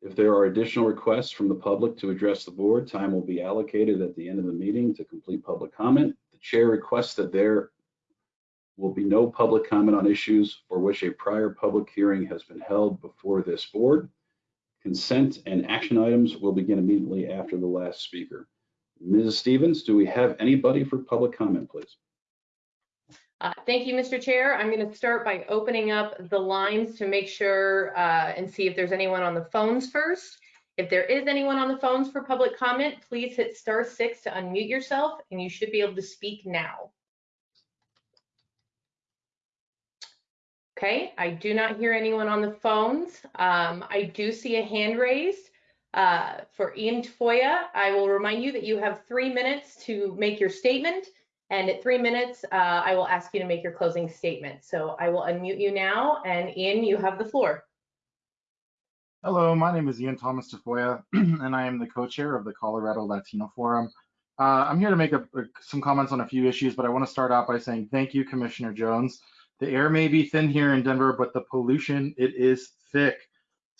If there are additional requests from the public to address the board, time will be allocated at the end of the meeting to complete public comment. The chair requests that there will be no public comment on issues for which a prior public hearing has been held before this board. Consent and action items will begin immediately after the last speaker. Mrs. Stevens, do we have anybody for public comment, please? Uh, thank you, Mr. Chair. I'm going to start by opening up the lines to make sure uh, and see if there's anyone on the phones first. If there is anyone on the phones for public comment, please hit star six to unmute yourself and you should be able to speak now. Okay, I do not hear anyone on the phones. Um, I do see a hand raised uh, for Ian Tafoya. I will remind you that you have three minutes to make your statement. And at three minutes, uh, I will ask you to make your closing statement. So I will unmute you now. And Ian, you have the floor. Hello, my name is Ian Thomas Tafoya, and I am the co-chair of the Colorado Latino Forum. Uh, I'm here to make a, a, some comments on a few issues, but I want to start out by saying thank you, Commissioner Jones. The air may be thin here in Denver, but the pollution, it is thick.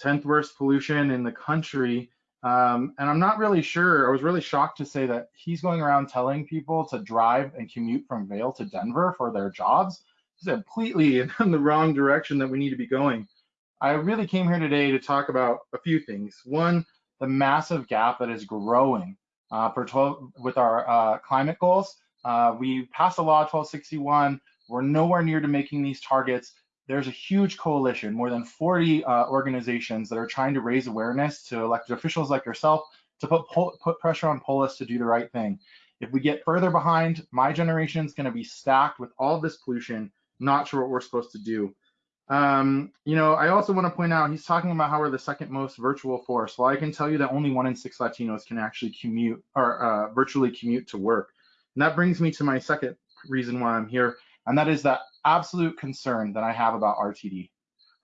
10th worst pollution in the country. Um, and I'm not really sure, I was really shocked to say that he's going around telling people to drive and commute from Vail to Denver for their jobs. It's completely in the wrong direction that we need to be going. I really came here today to talk about a few things. One, the massive gap that is growing uh, for 12, with our uh, climate goals. Uh, we passed a law 1261. We're nowhere near to making these targets there's a huge coalition, more than 40 uh, organizations that are trying to raise awareness to elected officials like yourself to put put pressure on Polis to do the right thing. If we get further behind, my generation is going to be stacked with all this pollution, not sure what we're supposed to do. Um, you know, I also want to point out he's talking about how we're the second most virtual force. Well, I can tell you that only one in six Latinos can actually commute or uh, virtually commute to work. And that brings me to my second reason why I'm here, and that is that absolute concern that I have about RTD.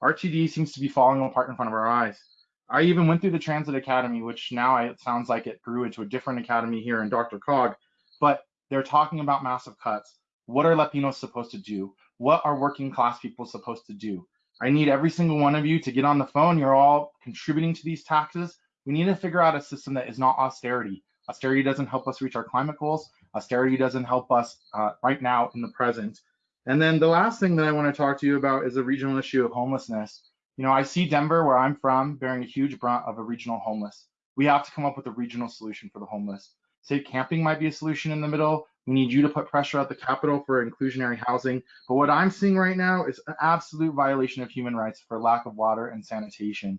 RTD seems to be falling apart in front of our eyes. I even went through the Transit Academy, which now it sounds like it grew into a different academy here in DRCOG, but they're talking about massive cuts. What are Latinos supposed to do? What are working class people supposed to do? I need every single one of you to get on the phone. You're all contributing to these taxes. We need to figure out a system that is not austerity. Austerity doesn't help us reach our climate goals. Austerity doesn't help us uh, right now in the present. And then the last thing that I want to talk to you about is the regional issue of homelessness. You know, I see Denver, where I'm from, bearing a huge brunt of a regional homeless. We have to come up with a regional solution for the homeless. State camping might be a solution in the middle. We need you to put pressure at the Capitol for inclusionary housing. But what I'm seeing right now is an absolute violation of human rights for lack of water and sanitation.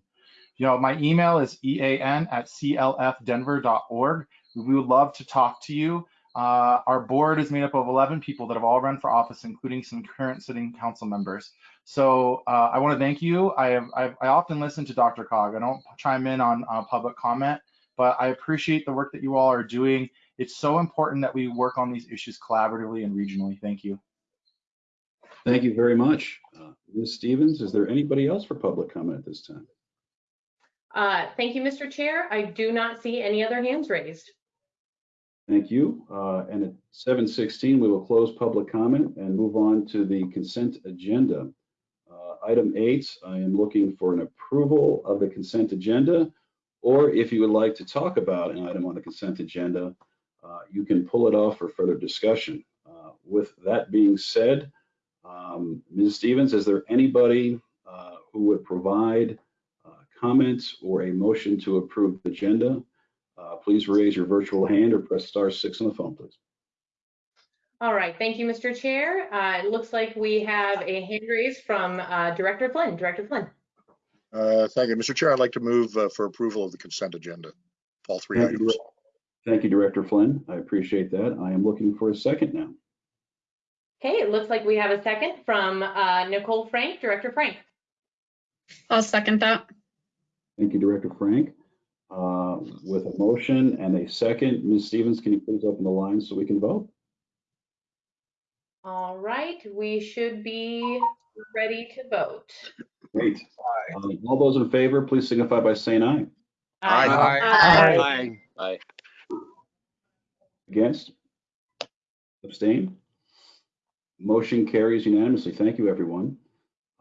You know, my email is ean at clfdenver.org. We would love to talk to you. Uh, our board is made up of 11 people that have all run for office, including some current sitting council members. So uh, I want to thank you. I, have, I've, i often listen to DRCOG. I don't chime in on uh, public comment, but I appreciate the work that you all are doing. It's so important that we work on these issues collaboratively and regionally. Thank you. Thank you very much. Uh, Ms. Stevens, is there anybody else for public comment at this time? Uh, thank you, Mr. Chair. I do not see any other hands raised. Thank you. Uh, and at 7:16, we will close public comment and move on to the consent agenda. Uh, item eight, I am looking for an approval of the consent agenda, or if you would like to talk about an item on the consent agenda, uh, you can pull it off for further discussion. Uh, with that being said, um, Ms. Stevens, is there anybody uh, who would provide uh, comments or a motion to approve the agenda? Uh, please raise your virtual hand or press star six on the phone, please. All right, thank you, Mr. Chair. Uh, it looks like we have a hand raise from uh, Director Flynn. Director Flynn. Uh, Thank you, Mr. Chair. I'd like to move uh, for approval of the consent agenda, all three Thank you, items. Thank you, Director Flynn. I appreciate that. I am looking for a second now. Okay, it looks like we have a second from uh, Nicole Frank. Director Frank. I'll second that. Thank you, Director Frank. Uh, With a motion and a second, Ms. Stevens, can you please open the line so we can vote? All right, we should be ready to vote. Great. Uh, All those in favor, please signify by saying aye. Aye. Aye. Aye. Against? Abstain? Motion carries unanimously. Thank you, everyone.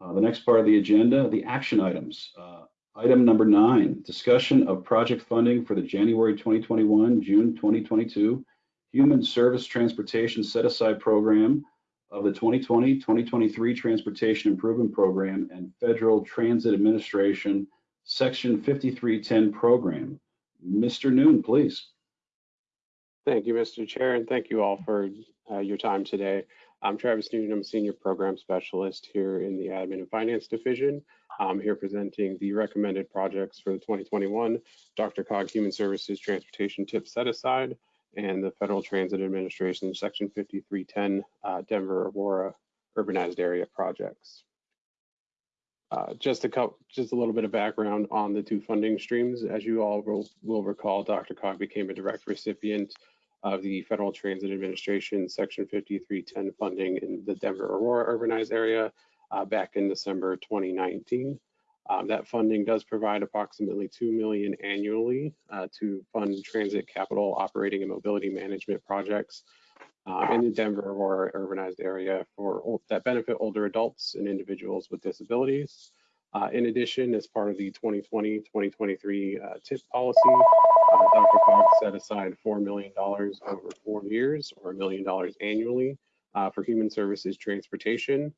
Uh, The next part of the agenda, the action items. Uh, Item number nine, discussion of project funding for the January 2021, June 2022 Human Service Transportation Set-Aside Program of the 2020-2023 Transportation Improvement Program and Federal Transit Administration Section 5310 Program. Mr. Noon, please. Thank you, Mr. Chair, and thank you all for uh, your time today. I'm Travis Noon. I'm a Senior Program Specialist here in the Admin and Finance Division. I'm here presenting the recommended projects for the 2021 DRCOG Human Services Transportation TIP Set Aside and the Federal Transit Administration Section 5310 uh, Denver Aurora Urbanized Area projects. Uh, just a couple, just a little bit of background on the two funding streams. As you all will, will recall, DRCOG became a direct recipient of the Federal Transit Administration Section 5310 funding in the Denver Aurora urbanized area uh, back in December 2019. Um, that funding does provide approximately 2 million annually uh, to fund transit capital operating and mobility management projects uh, in the Denver Aurora urbanized area for that benefit older adults and individuals with disabilities. Uh, in addition, as part of the 2020-2023 uh, TIP policy, DRCOG set aside $4 million over four years or a million dollars annually uh, for human services transportation.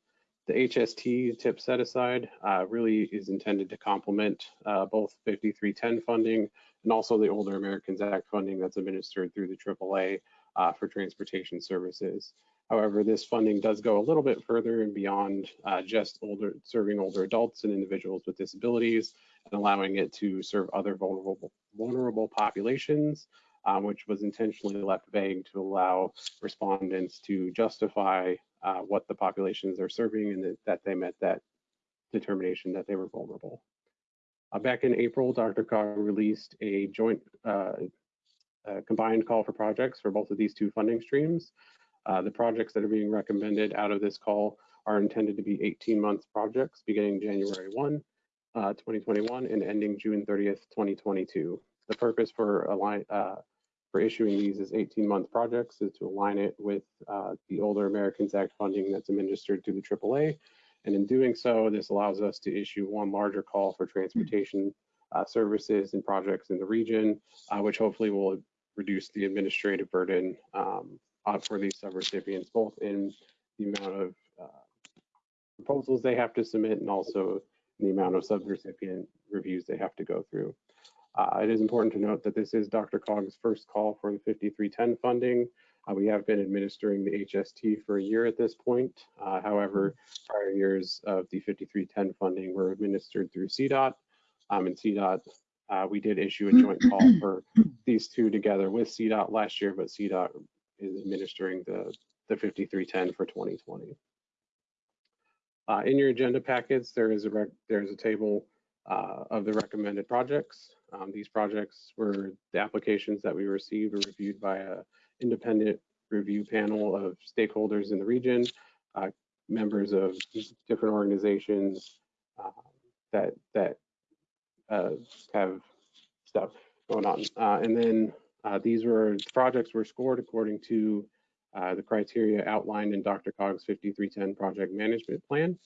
The HST TIP set aside uh, really is intended to complement uh, both 5310 funding and also the Older Americans Act funding that's administered through the AAA uh, for transportation services. However, this funding does go a little bit further and beyond uh, just older serving older adults and individuals with disabilities and allowing it to serve other vulnerable vulnerable populations, um, which was intentionally left vague to allow respondents to justify uh, what the populations they're serving and that, that they met that determination that they were vulnerable. Uh, back in April, DRCOG released a joint uh, combined call for projects for both of these two funding streams. Uh, the projects that are being recommended out of this call are intended to be 18 month projects beginning January 1, uh, 2021 and ending June 30th, 2022. The purpose for align, uh, for issuing these as 18 month projects is to align it with uh, the Older Americans Act funding that's administered through the AAA. And in doing so, this allows us to issue one larger call for transportation uh, services and projects in the region, uh, which hopefully will reduce the administrative burden um, uh, for these subrecipients, both in the amount of uh, proposals they have to submit and also the amount of subrecipient reviews they have to go through. Uh, it is important to note that this is DRCOG's first call for the 5310 funding. Uh, we have been administering the HST for a year at this point. Uh, however, prior years of the 5310 funding were administered through CDOT. Um, and CDOT, uh, we did issue a joint call for these two together with CDOT last year, but CDOT is administering the, the 5310 for 2020. Uh, in your agenda packets, there is a there's a table uh, of the recommended projects. Um, these projects were the applications that we received were reviewed by a independent review panel of stakeholders in the region, uh, members of different organizations uh, that that uh, have stuff going on. Uh, and then uh, these were projects were scored according to uh, the criteria outlined in DRCOG's 5310 project management plan.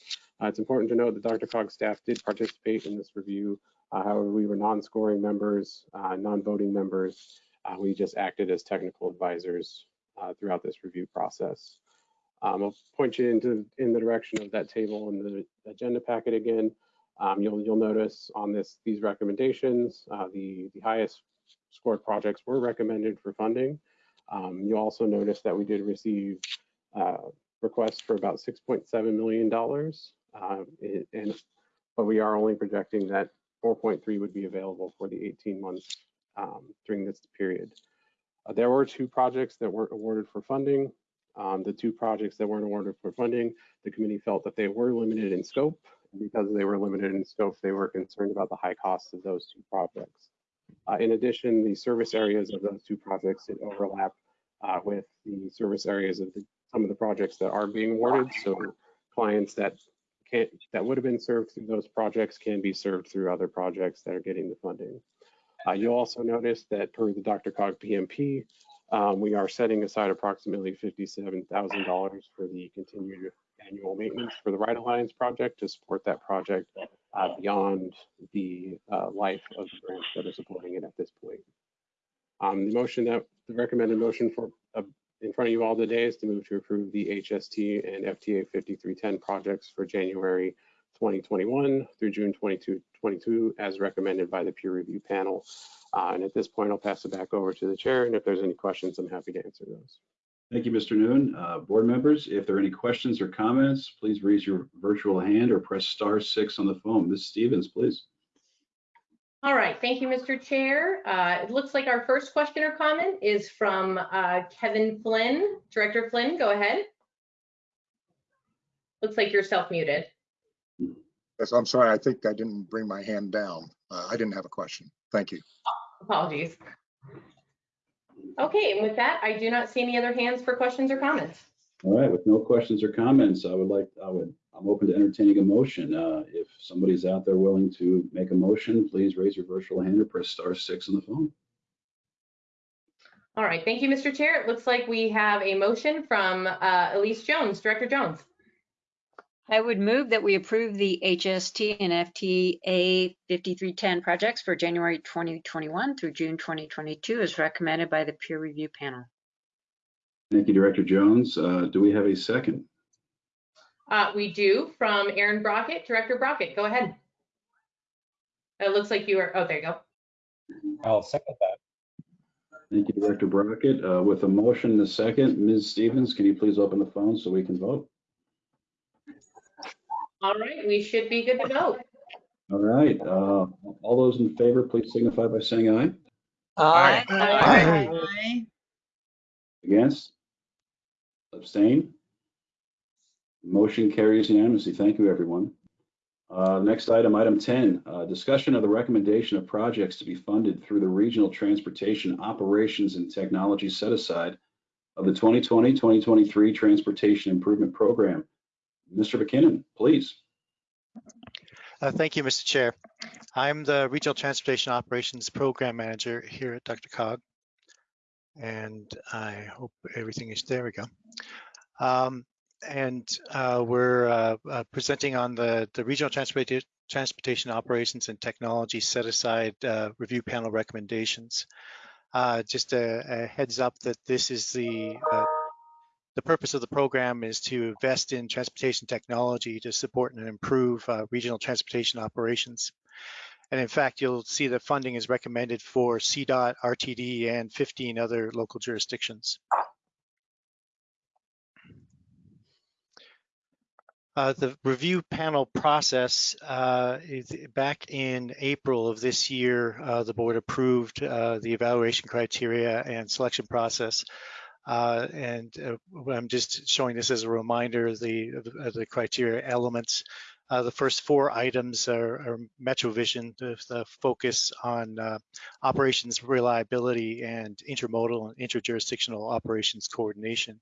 Uh, it's important to note that DRCOG's staff did participate in this review. Uh, however, we were non-scoring members, uh, non-voting members. Uh, we just acted as technical advisors uh, throughout this review process. Um, I'll point you into in the direction of that table in the agenda packet again. Um, you'll you'll notice on this these recommendations, the the highest scored projects were recommended for funding. Um, you also notice that we did receive uh, requests for about $6.7 million, uh, and but we are only projecting that 4.3 would be available for the 18 months um, during this period. Uh, there were two projects that weren't awarded for funding. Um, the two projects that weren't awarded for funding, the committee felt that they were limited in scope. Because they were limited in scope, they were concerned about the high costs of those two projects. Uh, in addition, the service areas of those two projects did overlap uh, with the service areas of the, some of the projects that are being awarded. So clients that can't that would have been served through those projects can be served through other projects that are getting the funding. Uh, you'll also notice that per the DRCOG PMP, um, we are setting aside approximately $57,000 for the continued annual maintenance for the RideAlliance project to support that project uh, beyond the uh, life of the grants that are supporting it at this point. Um, the motion that the recommended motion for uh, in front of you all today is to move to approve the HST and FTA 5310 projects for January 2021 through June 2022 as recommended by the peer review panel. Uh, and at this point, I'll pass it back over to the chair. And if there's any questions, I'm happy to answer those. Thank you, Mr. Noon. Uh, board members, if there are any questions or comments, please raise your virtual hand or press star six on the phone. Ms. Stevens, please. All right, thank you, Mr. Chair. Uh, it looks like our first question or comment is from uh, Kevin Flynn. Director Flynn, go ahead. Looks like you're self-muted. Yes, I'm sorry. I think I didn't bring my hand down. Uh, I didn't have a question. Thank you. Apologies. Okay, and with that, I do not see any other hands for questions or comments. All right, with no questions or comments, I would like, I would, I'm open to entertaining a motion. Uh, if somebody's out there willing to make a motion, please raise your virtual hand or press star six on the phone. All right, thank you, Mr. Chair. It looks like we have a motion from uh, Elise Jones. Director Jones. I would move that we approve the HST and FTA 5310 projects for January 2021 through June 2022 as recommended by the peer review panel. Thank you, Director Jones. Uh, do we have a second? Uh, we do from Aaron Brockett. Director Brockett, go ahead. It looks like you are, oh, there you go. I'll second that. Thank you, Director Brockett. Uh, with a motion and a second, Ms. Stevens, can you please open the phone so we can vote? All right, we should be good to go. All right, uh, all those in favor, please signify by saying aye. Aye. Aye. Against? Abstain? Motion carries unanimously. Thank you, everyone. Uh, Next item, item 10, uh, discussion of the recommendation of projects to be funded through the Regional Transportation Operations and Technology Set Aside of the 2020-2023 Transportation Improvement Program. Mr. McKinnon, please. Uh, Thank you, Mr. Chair. I'm the Regional Transportation Operations Program Manager here at DRCOG. And I hope everything is, there we go. Um, And uh, we're uh, uh, presenting on the, the Regional Transportation Transportation Operations and Technology Set Aside uh, Review Panel recommendations. Uh, Just a a heads up that this is the uh, the purpose of the program is to invest in transportation technology to support and improve uh, regional transportation operations. And in fact, you'll see that funding is recommended for CDOT, RTD, and 15 other local jurisdictions. Uh, the review panel process, uh, back in April of this year, uh, the board approved uh, the evaluation criteria and selection process. Uh, and uh, I'm just showing this as a reminder, the, of the criteria elements. Uh, the first four items are, are MetroVision, the, the focus on uh, operations reliability and intermodal and interjurisdictional operations coordination.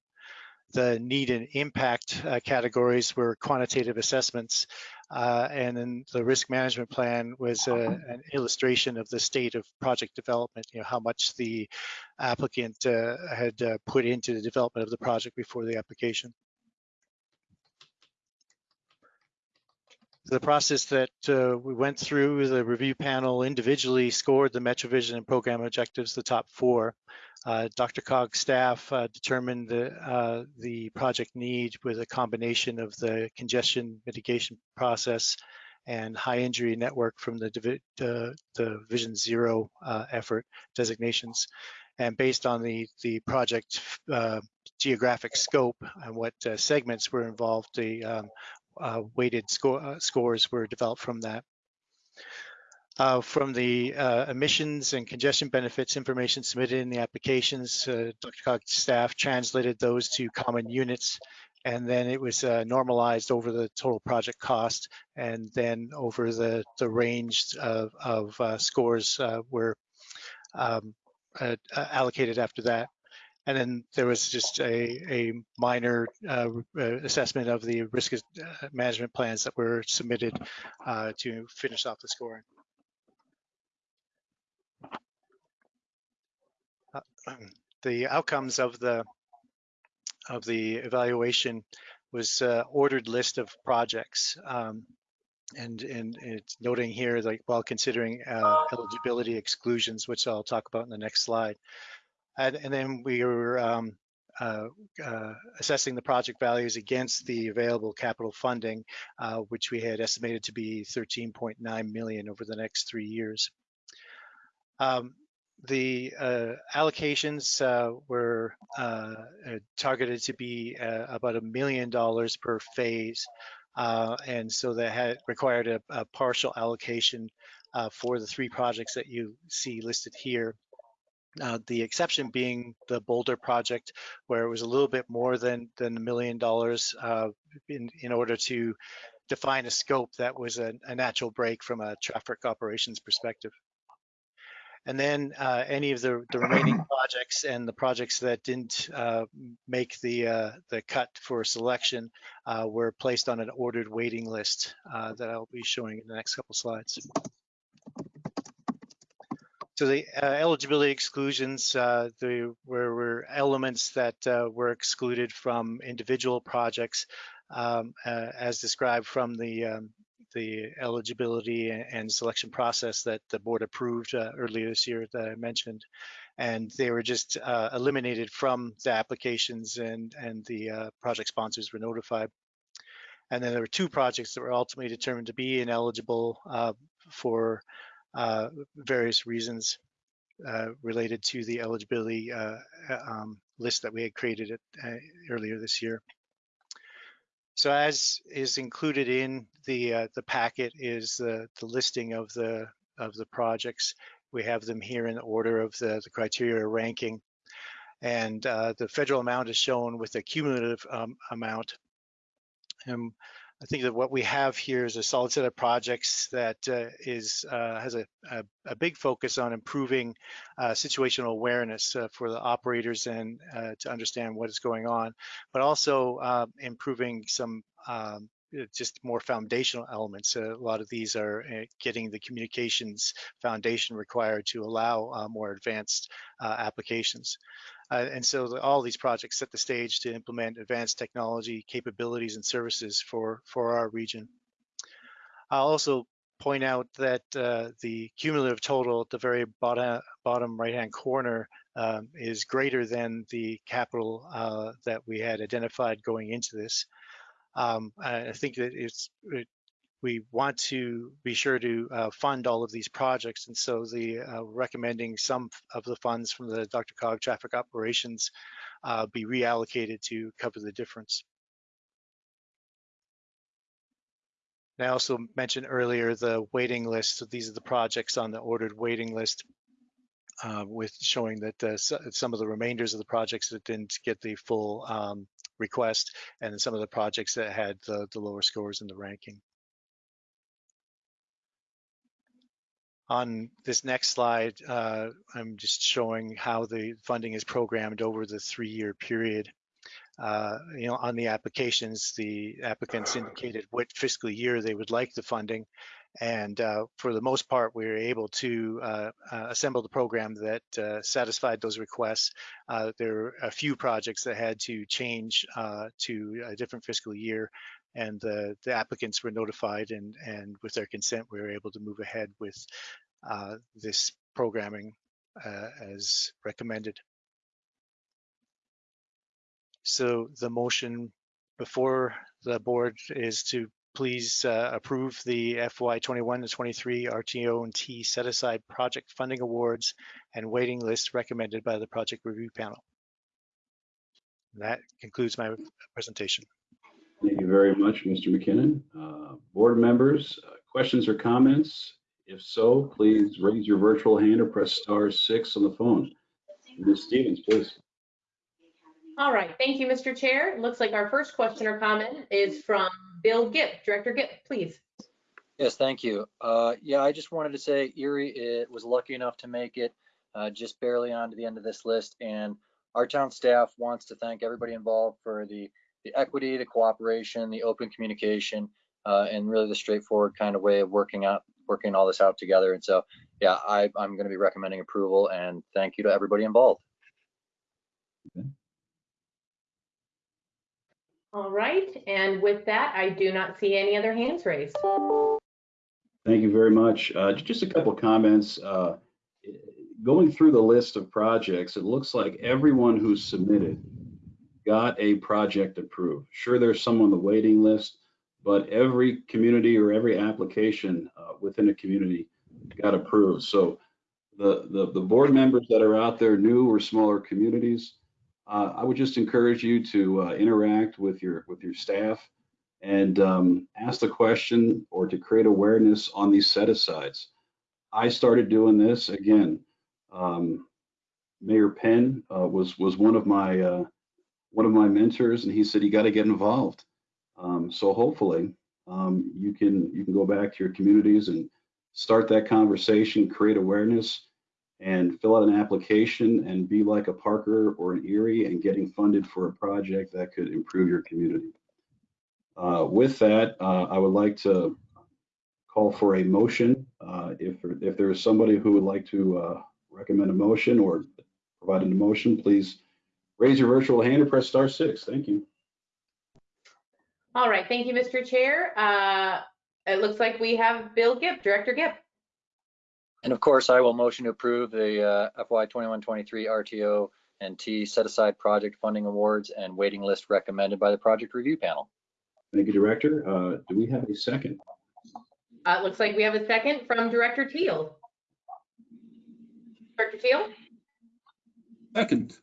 The need and impact uh, categories were quantitative assessments, uh, and then the risk management plan was uh, an illustration of the state of project development, you know, how much the applicant uh, had uh, put into the development of the project before the application. The process that uh, we went through, the review panel individually scored the MetroVision and program objectives, the top four. Uh, DRCOG staff uh, determined the, uh, the project need with a combination of the congestion mitigation process and high injury network from the, uh, the Vision Zero uh, effort designations. And based on the, the project geographic scope and what segments were involved, the um, uh, weighted score, uh, scores were developed from that. Uh, from the uh, emissions and congestion benefits information submitted in the applications, uh, DRCOG's staff translated those to common units, and then it was uh, normalized over the total project cost, and then over the, the range of, of scores were um, allocated after that. And then there was just a, a minor uh, assessment of the risk management plans that were submitted uh, to finish off the scoring. Uh, the outcomes of the of the evaluation was uh, ordered list of projects. Um, and, and it's noting here, like while considering uh, eligibility exclusions, which I'll talk about in the next slide. And, and then we were um, uh, uh, assessing the project values against the available capital funding, uh, which we had estimated to be 13.9 million over the next three years. Um, the uh, allocations uh, were uh, targeted to be about a million dollars per phase. and so that had required a, a partial allocation for the three projects that you see listed here. Uh, the exception being the Boulder project, where it was a little bit more than than a million dollars uh, in in order to define a scope that was a, a, natural break from a traffic operations perspective. And then uh, any of the, the remaining projects and the projects that didn't uh, make the uh, the cut for selection were placed on an ordered waiting list that I'll be showing in the next couple slides. So the uh, eligibility exclusions, uh, there were, were, elements that uh, were excluded from individual projects um, uh, as described from the, um, the eligibility and selection process that the board approved uh, earlier this year that I mentioned. And they were just uh, eliminated from the applications and, and the project sponsors were notified. And then there were two projects that were ultimately determined to be ineligible for various reasons uh, related to the eligibility uh, um, list that we had created uh, earlier this year. So as is included in the uh, the packet is the, the listing of the of the projects. We have them here in order of the, the criteria ranking. And the federal amount is shown with a cumulative um, amount. And I think that what we have here is a solid set of projects that uh, is uh, has a, a, a big focus on improving uh, situational awareness uh, for the operators and uh, to understand what is going on, but also uh, improving some um, just more foundational elements. A lot of these are getting the communications foundation required to allow more advanced applications. Uh, and so the, all these projects set the stage to implement advanced technology capabilities and services for, for our region. I'll also point out that uh, the cumulative total at the very bottom, bottom right-hand corner um, is greater than the capital uh, that we had identified going into this. Um, I think that it's it, we want to be sure to uh, fund all of these projects, and so the uh, recommending some of the funds from the DRCOG traffic operations uh, be reallocated to cover the difference. I also mentioned earlier the waiting list. So these are the projects on the ordered waiting list uh, with showing that uh, some of the remainders of the projects that didn't get the full um, request and some of the projects that had the, the lower scores in the ranking. On this next slide, uh, I'm just showing how the funding is programmed over the three-year period. Uh, you know, on the applications, the applicants indicated what fiscal year they would like the funding. And uh, for the most part, we were able to uh, uh, assemble the program that uh, satisfied those requests. Uh, there were a few projects that had to change to a different fiscal year, and the, the applicants were notified, and, and with their consent, we were able to move ahead with uh, this programming uh, as recommended. So the motion before the board is to please uh, approve the FY 21 to 23 RTO and T set aside project funding awards and waiting list recommended by the project review panel. That concludes my presentation. Thank you very much, Mr. McKinnon. Uh, Board members, uh, questions or comments? If so, please raise your virtual hand or press star six on the phone. Ms. Stevens, please. All right, thank you, Mr. Chair. It looks like our first question or comment is from Bill Gipp. Director Gipp, please. Yes, thank you. Uh, yeah, I just wanted to say Erie it was lucky enough to make it uh, just barely onto the end of this list, and our town staff wants to thank everybody involved for the the equity, the cooperation, the open communication, uh, and really the straightforward kind of way of working out working all this out together. And so, yeah, I, I'm going to be recommending approval, and thank you to everybody involved. All right, and with that, I do not see any other hands raised. Thank you very much. Uh, Just a couple comments. Uh, Going through the list of projects, it looks like everyone who submitted got a project approved. Sure, there's some on the waiting list, but every community or every application uh, within a community got approved. So the, the, the board members that are out there, new or smaller communities, uh, I would just encourage you to uh, interact with your, with your staff and um, ask the question or to create awareness on these set asides. I started doing this again. Um, Mayor Penn uh, was was one of my uh, one of my mentors, and he said you got to get involved. Um, so hopefully um, you can you can go back to your communities and start that conversation, create awareness, and fill out an application and be like a Parker or an Erie and getting funded for a project that could improve your community. Uh, with that, uh, I would like to call for a motion. Uh, if, if there is somebody who would like to uh, recommend a motion or provide a motion, please raise your virtual hand or press star six. Thank you. All right, thank you, Mr. Chair. Uh, It looks like we have Bill Gipp, Director Gipp. And of course, I will motion to approve the uh, FY 21-23 RTO and T set aside project funding awards and waiting list recommended by the project review panel. Thank you, Director. Uh, Do we have a second? Uh, It looks like we have a second from Director Teal. Director Teal? Second.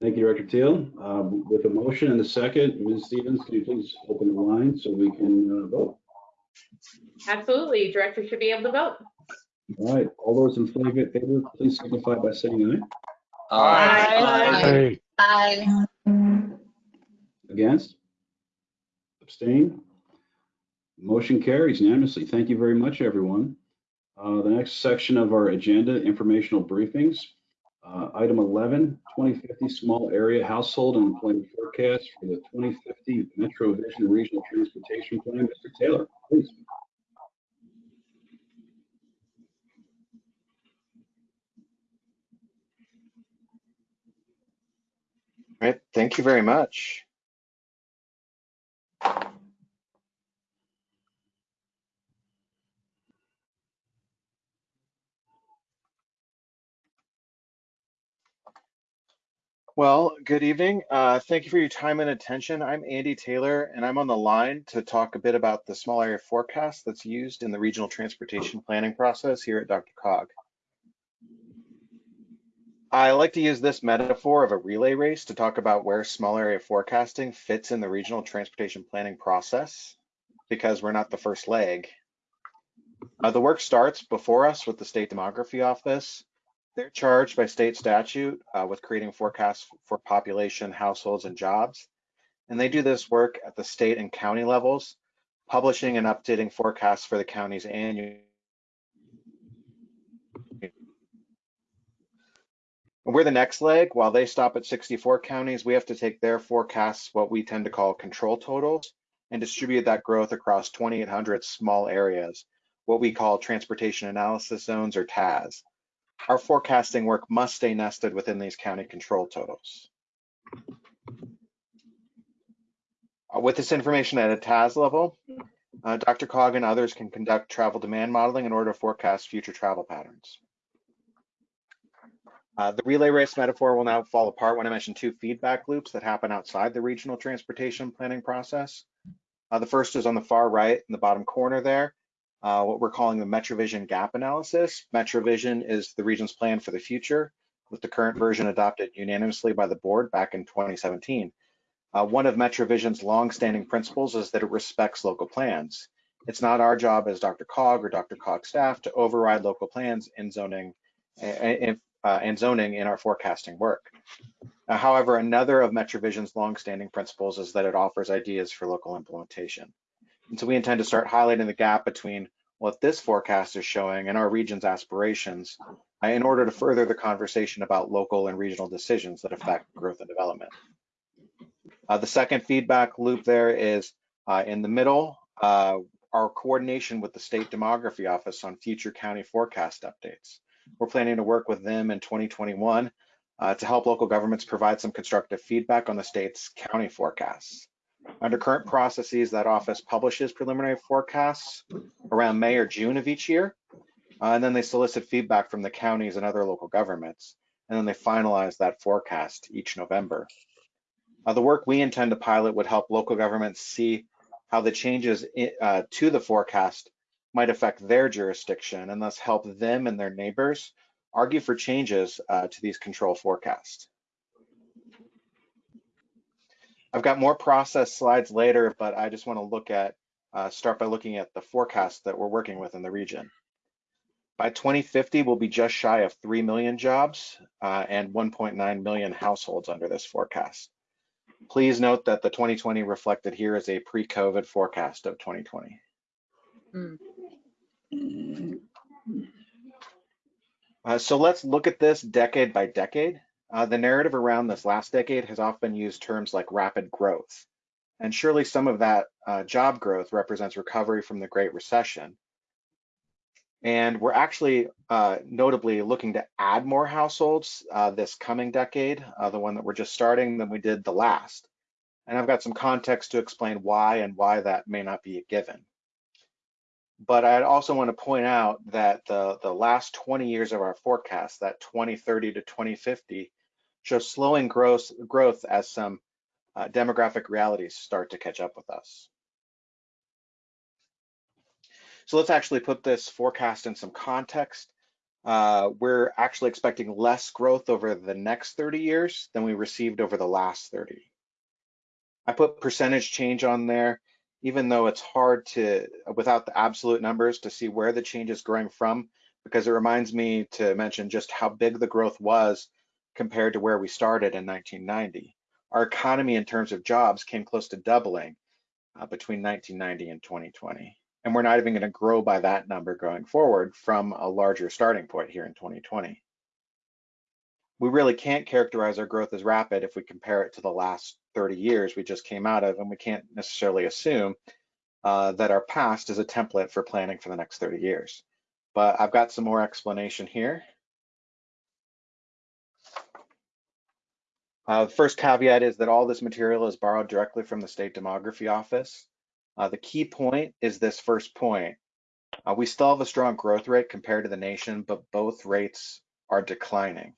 Thank you, Director Teal. Um, With a motion and a second, Ms. Stevens, can you please open the line so we can uh, vote? Absolutely, Director should be able to vote. All right, all those in favor, favor, please signify by saying aye. Aye. Against? Abstain? Motion carries unanimously. Thank you very much, everyone. Uh, The next section of our agenda, informational briefings. Uh, Item 11, 2050 Small Area Household and Employment Forecast for the 2050 MetroVision Regional Transportation Plan. Mr. Taylor, please. Right, thank you very much. Well, good evening. Uh, thank you for your time and attention. I'm Andy Taylor, and I'm on the line to talk a bit about the small area forecast that's used in the regional transportation planning process here at DRCOG. I like to use this metaphor of a relay race to talk about where small area forecasting fits in the regional transportation planning process because we're not the first leg. Uh, the work starts before us with the state demography office. They're charged by state statute uh, with creating forecasts for population, households, and jobs. And they do this work at the state and county levels, publishing and updating forecasts for the counties annually. We're the next leg. While they stop at 64 counties, we have to take their forecasts, what we tend to call control totals, and distribute that growth across 2,800 small areas, what we call transportation analysis zones or TAZ. Our forecasting work must stay nested within these county control totals. Uh, With this information at a TAZ level, uh, DRCOG and others can conduct travel demand modeling in order to forecast future travel patterns. Uh, the relay race metaphor will now fall apart when I mention two feedback loops that happen outside the regional transportation planning process. Uh, the first is on the far right in the bottom corner there, uh, what we're calling the MetroVision gap analysis. MetroVision is the region's plan for the future, with the current version adopted unanimously by the board back in 2017. Uh, one of MetroVision's longstanding principles is that it respects local plans. It's not our job as DRCOG or DRCOG staff to override local plans in zoning and, uh, and zoning in our forecasting work. Uh, however, another of MetroVision's longstanding principles is that it offers ideas for local implementation. And so we intend to start highlighting the gap between what this forecast is showing and our region's aspirations uh, in order to further the conversation about local and regional decisions that affect growth and development. Uh, the second feedback loop there is uh, in the middle, uh, our coordination with the state demography office on future county forecast updates. We're planning to work with them in 2021 uh, to help local governments provide some constructive feedback on the state's county forecasts. Under current processes, that office publishes preliminary forecasts around May or June of each year, uh, and then they solicit feedback from the counties and other local governments, and then they finalize that forecast each November. Uh, the work we intend to pilot would help local governments see how the changes uh, to the forecast might affect their jurisdiction and thus help them and their neighbors argue for changes uh, to these control forecasts. I've got more process slides later, but I just want to look at, uh, start by looking at the forecast that we're working with in the region. By 2050, we'll be just shy of 3 million jobs uh, and 1.9 million households under this forecast. Please note that the 2020 reflected here is a pre-COVID forecast of 2020. Uh, so let's look at this decade by decade. Uh, the narrative around this last decade has often used terms like rapid growth. And surely some of that uh, job growth represents recovery from the Great Recession. And we're actually uh, notably looking to add more households uh, this coming decade, uh, the one that we're just starting, than we did the last. And I've got some context to explain why and why that may not be a given. But I'd also want to point out that the, the last 20 years of our forecast, that 2030 to 2050, shows slowing growth, growth as some uh, demographic realities start to catch up with us. So let's actually put this forecast in some context. Uh, we're actually expecting less growth over the next 30 years than we received over the last 30. I put percentage change on there, even though it's hard to, without the absolute numbers, to see where the change is growing from, because it reminds me to mention just how big the growth was compared to where we started in 1990. Our economy in terms of jobs came close to doubling uh, between 1990 and 2020. And we're not even going to grow by that number going forward from a larger starting point here in 2020. We really can't characterize our growth as rapid if we compare it to the last 30 years we just came out of, and we can't necessarily assume uh, that our past is a template for planning for the next 30 years. But I've got some more explanation here. Uh, first caveat is that all this material is borrowed directly from the State Demography Office. Uh, the key point is this first point. Uh, we still have a strong growth rate compared to the nation, but both rates are declining.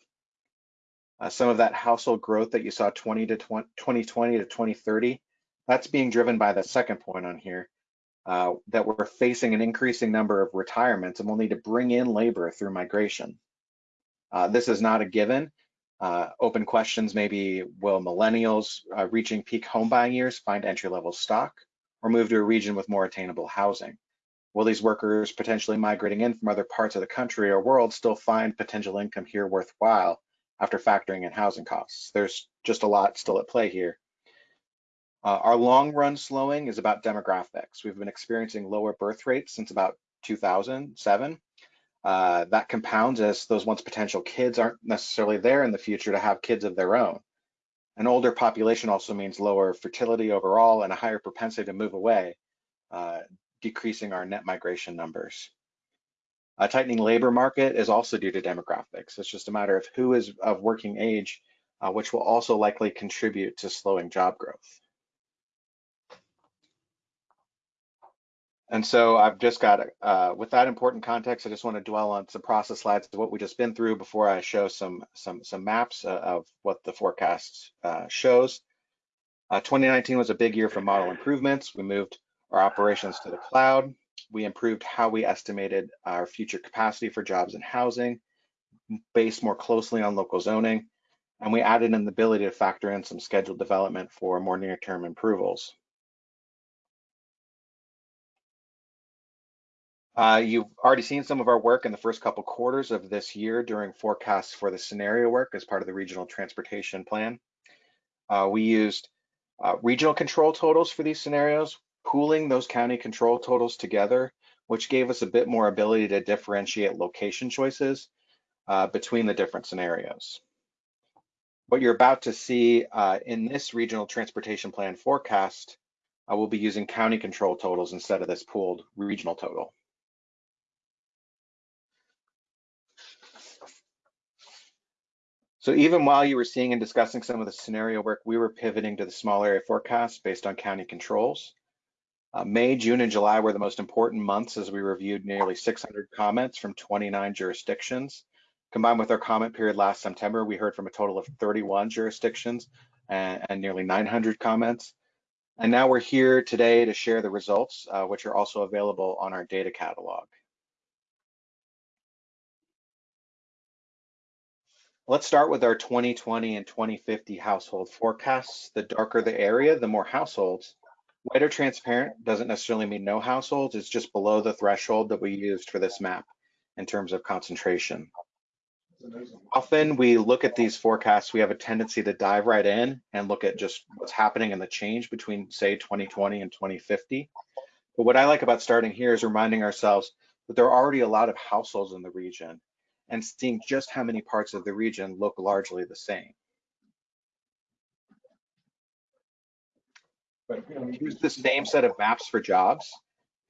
Uh, some of that household growth that you saw 20 to 20, 2020 to 2030, that's being driven by the second point on here, uh, that we're facing an increasing number of retirements and we'll need to bring in labor through migration. Uh, this is not a given, uh, open questions maybe will millennials uh, reaching peak home buying years find entry level stock or move to a region with more attainable housing? Will these workers potentially migrating in from other parts of the country or world still find potential income here worthwhile after factoring in housing costs? There's just a lot still at play here. Uh, our long run slowing is about demographics. We've been experiencing lower birth rates since about 2007 uh, that compounds as those once potential kids aren't necessarily there in the future to have kids of their own. An older population also means lower fertility overall and a higher propensity to move away, uh, decreasing our net migration numbers. A tightening labor market is also due to demographics. It's just a matter of who is of working age, uh, which will also likely contribute to slowing job growth. And so I've just got, uh, with that important context, I just want to dwell on some process slides of what we just been through before I show some some some maps uh, of what the forecast uh, shows. Uh, 2019 was a big year for model improvements. We moved our operations to the cloud. We improved how we estimated our future capacity for jobs and housing, based more closely on local zoning, and we added an ability to factor in some scheduled development for more near-term approvals. Uh, you've already seen some of our work in the first couple quarters of this year during forecasts for the scenario work as part of the regional transportation plan. Uh, we used uh, regional control totals for these scenarios, pooling those county control totals together, which gave us a bit more ability to differentiate location choices uh, between the different scenarios. What you're about to see uh, in this regional transportation plan forecast, uh, we'll be using county control totals instead of this pooled regional total. So even while you were seeing and discussing some of the scenario work, we were pivoting to the small area forecast based on county controls. Uh, May, June, and July were the most important months as we reviewed nearly 600 comments from 29 jurisdictions. Combined with our comment period last September, we heard from a total of 31 jurisdictions and, and nearly 900 comments. And now we're here today to share the results, uh, which are also available on our data catalog. Let's start with our 2020 and 2050 household forecasts. The darker the area, the more households. White or transparent doesn't necessarily mean no households. It's just below the threshold that we used for this map in terms of concentration. Often we look at these forecasts, we have a tendency to dive right in and look at just what's happening and the change between say 2020 and 2050. But what I like about starting here is reminding ourselves that there are already a lot of households in the region and seeing just how many parts of the region look largely the same. But you know, use the same set of maps for jobs.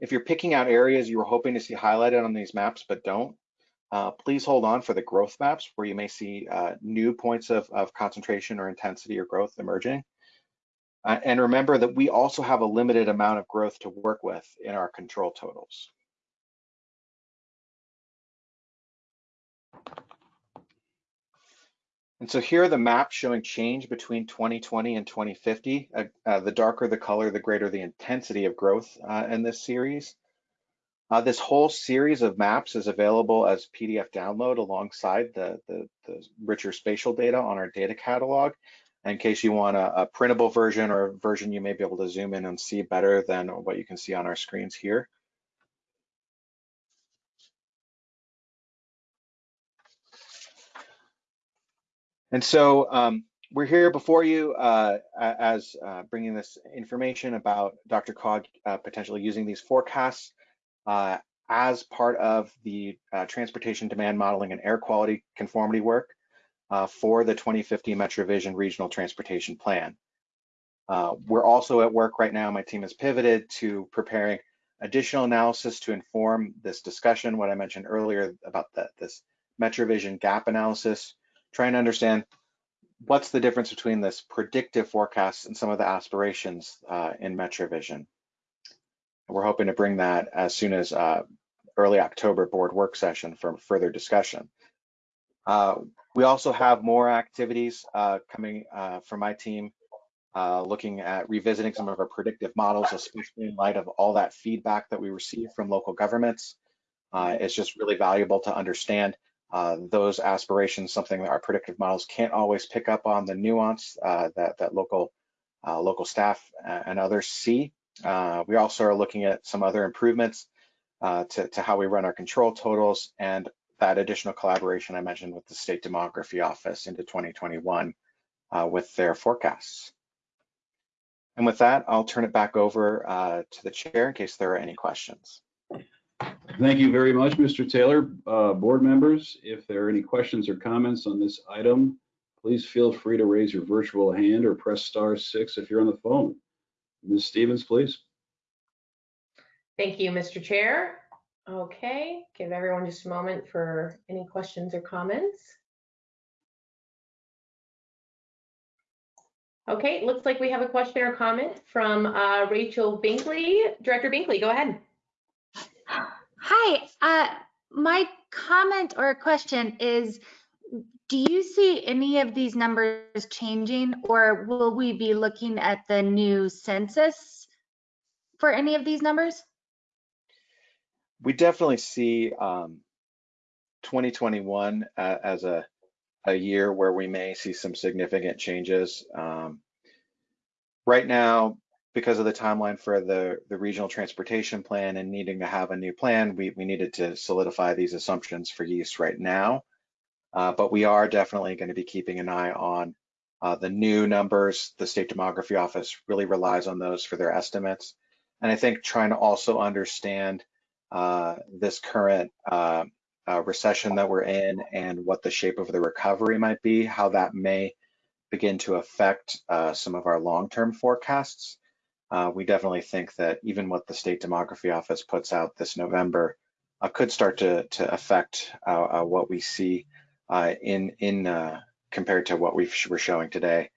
If you're picking out areas you were hoping to see highlighted on these maps but don't, uh, please hold on for the growth maps where you may see uh, new points of, of concentration or intensity or growth emerging. Uh, and remember that we also have a limited amount of growth to work with in our control totals. And so here are the maps showing change between 2020 and 2050. Uh, uh, the darker the color, the greater the intensity of growth uh, in this series. Uh, this whole series of maps is available as PDF download alongside the, the, the richer spatial data on our data catalog. In case you want a, a printable version or a version you may be able to zoom in and see better than what you can see on our screens here. And so um, we're here before you uh, as uh, bringing this information about DRCOG uh, potentially using these forecasts uh, as part of the uh, transportation demand modeling and air quality conformity work uh, for the 2050 MetroVision Regional Transportation Plan. We're also at work right now. My team has pivoted to preparing additional analysis to inform this discussion. What I mentioned earlier about the, this MetroVision gap analysis, trying to understand what's the difference between this predictive forecast and some of the aspirations uh, in MetroVision. We're hoping to bring that as soon as uh, early October board work session for further discussion. Uh, we also have more activities uh, coming uh, from my team, uh, looking at revisiting some of our predictive models, especially in light of all that feedback that we receive from local governments. It's just really valuable to understand uh, those aspirations, something that our predictive models can't always pick up on the nuance that, that local, local staff and others see. we also are looking at some other improvements uh, to, to, how we run our control totals and that additional collaboration I mentioned with the State Demography Office into 2021 uh, with their forecasts. And with that, I'll turn it back over uh, to the chair in case there are any questions. Thank you very much, Mr. Taylor. Uh, board members, if there are any questions or comments on this item, please feel free to raise your virtual hand or press star six if you're on the phone. Ms. Stevens, please. Thank you, Mr. Chair. Okay, give everyone just a moment for any questions or comments. Okay, looks like we have a question or comment from uh, Rachel Binkley. Director Binkley, go ahead. Hi, uh, my comment or question is, do you see any of these numbers changing or will we be looking at the new census for any of these numbers? we definitely see um, 2021 uh, as a, a year where we may see some significant changes. Um, right now, because of the timeline for the, the regional transportation plan and needing to have a new plan, we, we needed to solidify these assumptions for use right now. Uh, but we are definitely going to be keeping an eye on uh, the new numbers. The State Demography Office really relies on those for their estimates. And I think trying to also understand uh, this current uh, uh, recession that we're in and what the shape of the recovery might be, how that may begin to affect uh, some of our long-term forecasts. Uh, we definitely think that even what the State Demography Office puts out this November uh, could start to, to affect what we see in, in compared to what we we're showing today.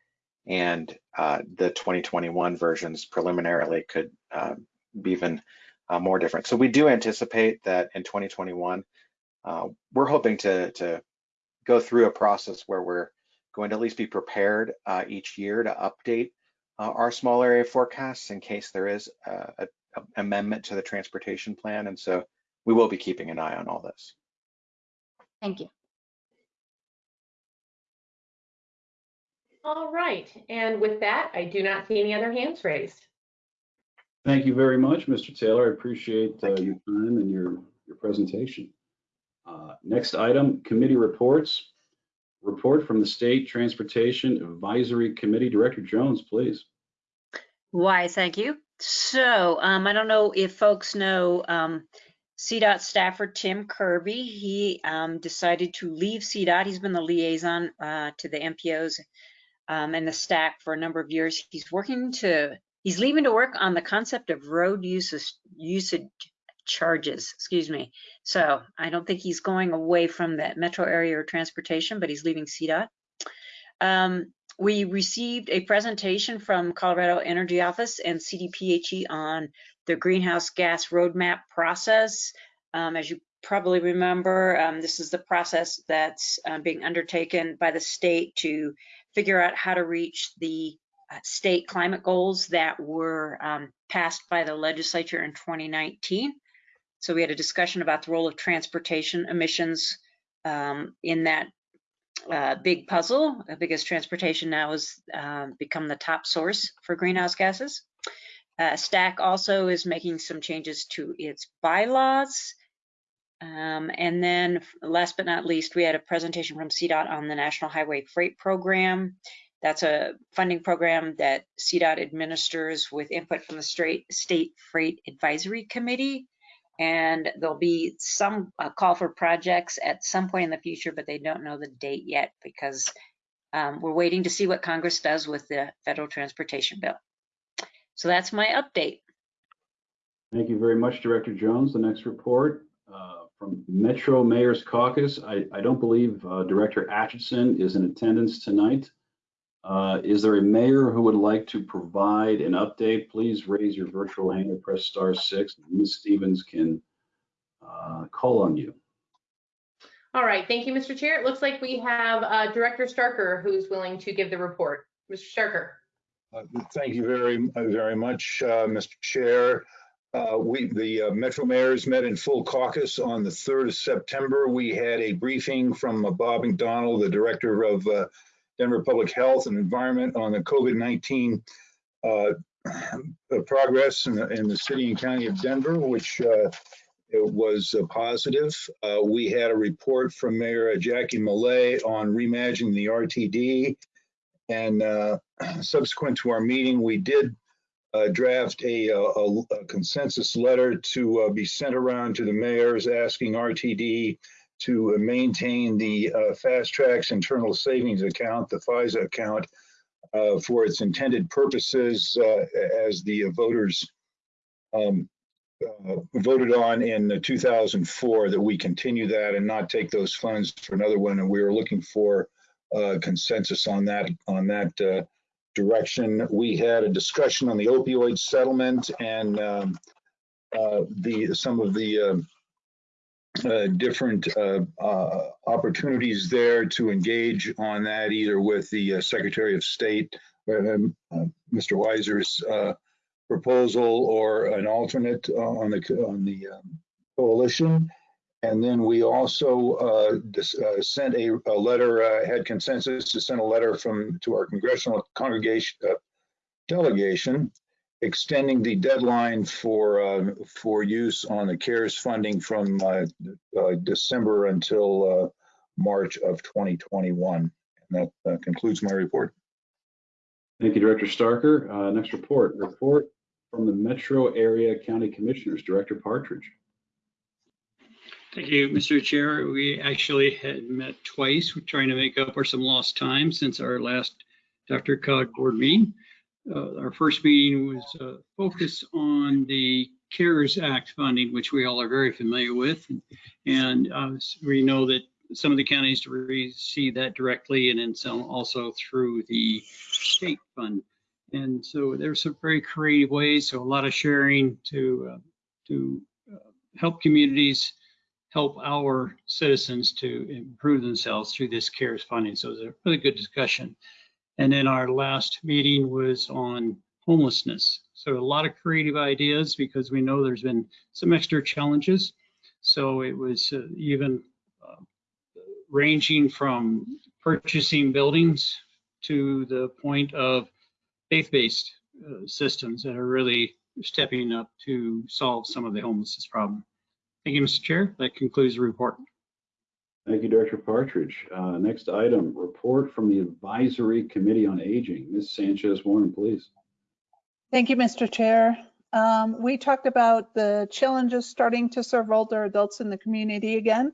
And the 2021 versions preliminarily could be even uh, more different. So we do anticipate that in 2021, uh, we're hoping to, to go through a process where we're going to at least be prepared uh, each year to update uh, our small area forecasts in case there is a, a amendment to the transportation plan. And so we will be keeping an eye on all this. Thank you. All right, and with that, I do not see any other hands raised. Thank you very much, Mr. Taylor. I appreciate uh, your time and your, your presentation. Uh, next item, committee reports. Report from the State Transportation Advisory Committee. Director Jones, please. Why, thank you. So um, I don't know if folks know um, CDOT staffer Tim Kirby. He um, decided to leave CDOT. He's been the liaison uh, to the MPOs um, and the STAC for a number of years. He's working to He's leaving to work on the concept of road usage, usage charges, excuse me. So I don't think he's going away from that metro area or transportation, but he's leaving CDOT. Um, we received a presentation from Colorado Energy Office and CDPHE on the greenhouse gas roadmap process. Um, as you probably remember, um, this is the process that's uh, being undertaken by the state to figure out how to reach the uh, state climate goals that were um, passed by the legislature in 2019. So we had a discussion about the role of transportation emissions um, in that uh, big puzzle because transportation now has uh, become the top source for greenhouse gases. Uh, STAC also is making some changes to its bylaws. Um, and then last but not least, we had a presentation from CDOT on the National Highway Freight Program That's a funding program that CDOT administers with input from the State Freight Advisory Committee. And there'll be some uh, call for projects at some point in the future, but they don't know the date yet because um, we're waiting to see what Congress does with the federal transportation bill. So that's my update. Thank you very much, Director Jones. The next report uh, from Metro Mayor's Caucus. I, I don't believe uh, Director Atchison is in attendance tonight. Uh, Is there a mayor who would like to provide an update? Please raise your virtual hand or press star six. Ms. Stevens can uh, call on you. All right, thank you, Mr. Chair. It looks like we have uh, Director Starker who's willing to give the report. Mr. Starker. Uh, Thank you very, very much, uh, Mr. Chair. Uh, We, the uh, Metro Mayors met in full caucus on the 3rd of September. We had a briefing from uh, Bob McDonald, the Director of uh, Denver Public Health and Environment on the COVID-19 uh, progress in the, in the city and county of Denver, which uh, was uh, positive. Uh, We had a report from Mayor Jackie Millet on reimagining the RTD. And uh, subsequent to our meeting, we did uh, draft a, a- a consensus letter to uh, be sent around to the mayors asking RTD to maintain the uh, FasTracks Internal Savings Account, the FISA account, uh, for its intended purposes uh, as the voters um, uh, voted on in 2004, that we continue that and not take those funds for another one. And we were looking for uh, consensus on that, on that uh, direction. We had a discussion on the opioid settlement and um, the, some of the um, uh, different uh, uh, opportunities there to engage on that, either with the uh, Secretary of State, um, uh, Mr. Weiser's uh, proposal, or an alternate on the, on the um, coalition. And then we also sent a, a letter, had consensus to send a letter from, to our congressional congregation, delegation, extending the deadline for, uh, for use on the CARES funding from uh, uh, December until uh, March of 2021. And that uh, concludes my report. Thank you, Director Starker. Uh, Next report, report from the Metro Area County Commissioners, Director Partridge. Thank you, Mr. Chair. We actually had met twice, We're trying to make up for some lost time since our last DRCOG board meeting. Uh, Our first meeting was uh, focused on the CARES Act funding, which we all are very familiar with. And uh, we know that some of the counties receive that directly and then some also through the state fund. And so there's some very creative ways, so a lot of sharing to, uh, to uh, help communities help our citizens to improve themselves through this CARES funding. So it was a really good discussion. And then our last meeting was on homelessness. So a lot of creative ideas because we know there's been some extra challenges. So it was uh, even uh, ranging from purchasing buildings to the point of faith-based uh, systems that are really stepping up to solve some of the homelessness problem. Thank you, Mr. Chair. That concludes the report. Thank you, Director Partridge. Uh, Next item, report from the Advisory Committee on Aging. Ms. Sanchez Warren, please. Thank you, Mr. Chair. Um, we talked about the challenges starting to serve older adults in the community again.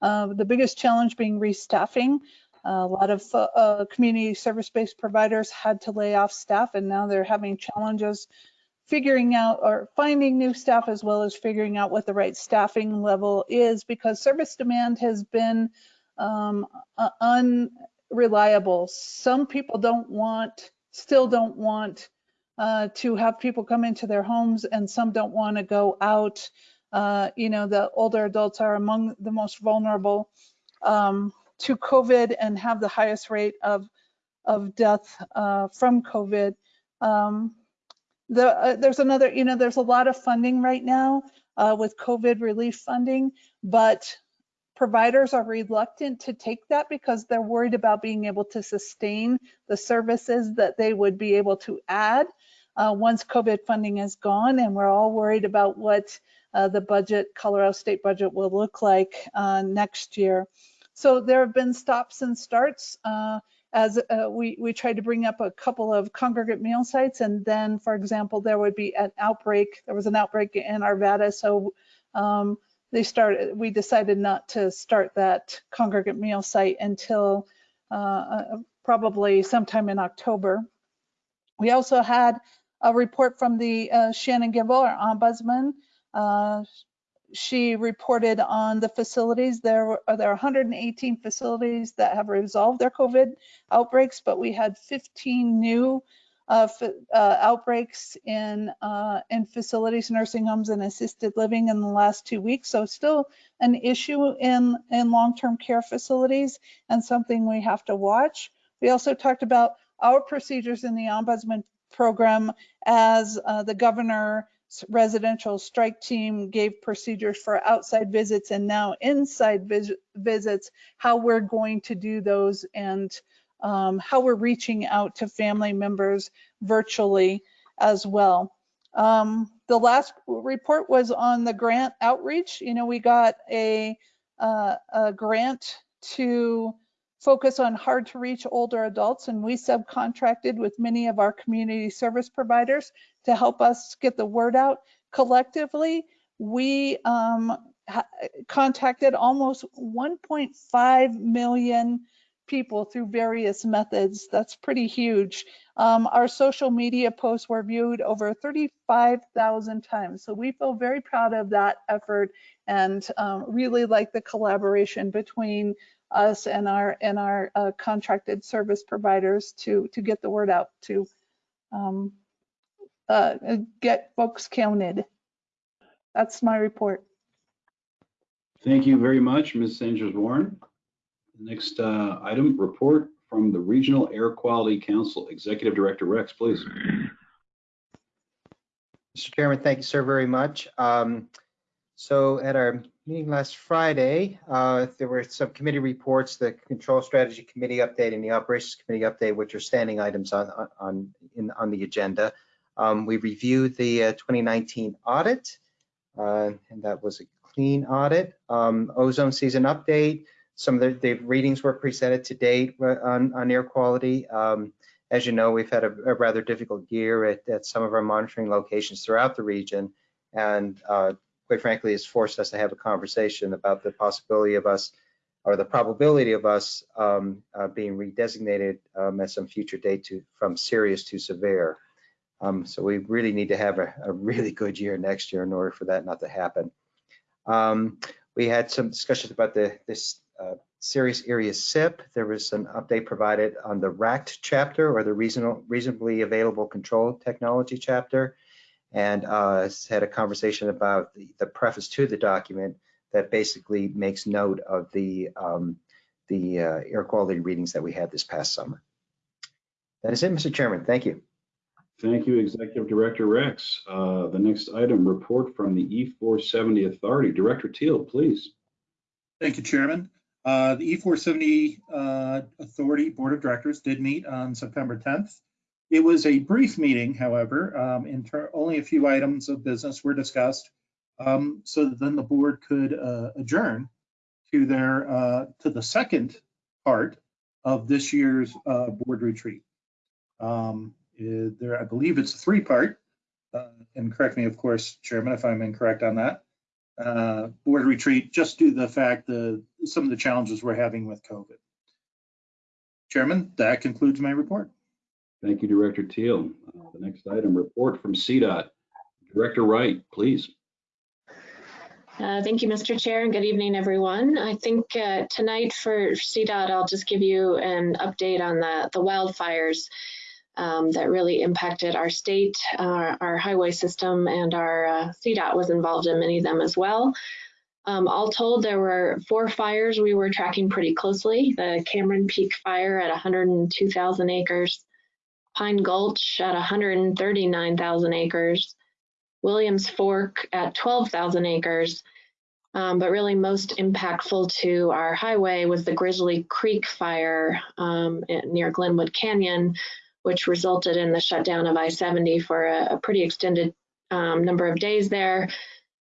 Uh, the biggest challenge being restaffing. a lot of uh, uh, community service-based providers had to lay off staff and now they're having challenges figuring out or finding new staff as well as figuring out what the right staffing level is because service demand has been um, unreliable. Some people don't want, still don't want uh, to have people come into their homes and some don't want to go out. Uh, you know, the older adults are among the most vulnerable um, to COVID and have the highest rate of, of death uh, from COVID. Um, the, uh, there's another, you know, there's a lot of funding right now uh, with COVID relief funding, but providers are reluctant to take that because they're worried about being able to sustain the services that they would be able to add uh, once COVID funding is gone. And we're all worried about what uh, the budget, Colorado state budget will look like uh, next year. So there have been stops and starts uh, as uh, we, we tried to bring up a couple of congregate meal sites. And then, for example, there would be an outbreak. There was an outbreak in Arvada. So um, they started, we decided not to start that congregate meal site until uh, uh, probably sometime in October. We also had a report from the uh, Shannon our ombudsman. Uh, she reported on the facilities. There there are 118 facilities that have resolved their COVID outbreaks, but we had 15 new uh, uh, outbreaks in uh, in facilities, nursing homes, and assisted living in the last two weeks. So still an issue in in long-term care facilities and something we have to watch. We also talked about our procedures in the ombudsman program as uh, the governor residential strike team gave procedures for outside visits and now inside vis visits, how we're going to do those and um, how we're reaching out to family members virtually as well. Um, the last report was on the grant outreach. You know, we got a, uh, a grant to focus on hard to reach older adults and we subcontracted with many of our community service providers to help us get the word out. Collectively, we um, contacted almost 1.5 million people through various methods. That's pretty huge. Um, our social media posts were viewed over 35,000 times. So we feel very proud of that effort and um, really like the collaboration between us and our and our uh, contracted service providers to to get the word out to um, uh, get folks counted. That's my report. Thank you very much, Ms. Sanders Warren. Next uh, item, report from the Regional Air Quality Council Executive Director Rex, please. Mr. Chairman, thank you, sir, very much. Um, so at our meeting last Friday, uh, there were some committee reports, the Control Strategy Committee update and the Operations Committee update, which are standing items on on in, on the agenda. Um, we reviewed the uh, 2019 audit, uh, and that was a clean audit. Um, ozone season update. Some of the, the, readings were presented to date uh, on, on air quality. Um, as you know, we've had a, a rather difficult year at, at, some of our monitoring locations throughout the region, and uh, quite frankly, has forced us to have a conversation about the possibility of us or the probability of us um, uh, being redesignated um, at some future date to from serious to severe. Um, so we really need to have a, a, really good year next year in order for that not to happen. Um, we had some discussions about the this uh, serious area SIP. There was an update provided on the RACT chapter or the reasonable, reasonably available control technology chapter and uh, had a conversation about the, the, preface to the document that basically makes note of the um, the uh, air quality readings that we had this past summer. That is it, Mr. Chairman. Thank you. Thank you, Executive Director Rex. Uh, the next item, report from the E470 Authority. Director Teal, please. Thank you, Chairman. Uh, the E470 uh, Authority Board of Directors did meet on September 10th it was a brief meeting, however, um, only a few items of business were discussed, um, so then the board could uh, adjourn to their uh, to the second part of this year's uh, board retreat. Um, there, I believe it's a three-part, uh, and correct me, of course, Chairman, if I'm incorrect on that. Uh, board retreat, just due to the fact that some of the challenges we're having with COVID. Chairman, that concludes my report. Thank you, Director Teal. Uh, the next item, report from CDOT. Director Wright, please. Uh, thank you, Mr. Chair, and good evening, everyone. I think uh, tonight for CDOT, I'll just give you an update on the, the wildfires um, that really impacted our state, our, our highway system, and our uh, CDOT was involved in many of them as well. Um, all told, there were four fires we were tracking pretty closely. The Cameron Peak fire at 102,000 acres, Pine Gulch at 139,000 acres, Williams Fork at 12,000 acres. Um, but really most impactful to our highway was the Grizzly Creek fire um, near Glenwood Canyon, which resulted in the shutdown of I-70 for a, a pretty extended um, number of days there.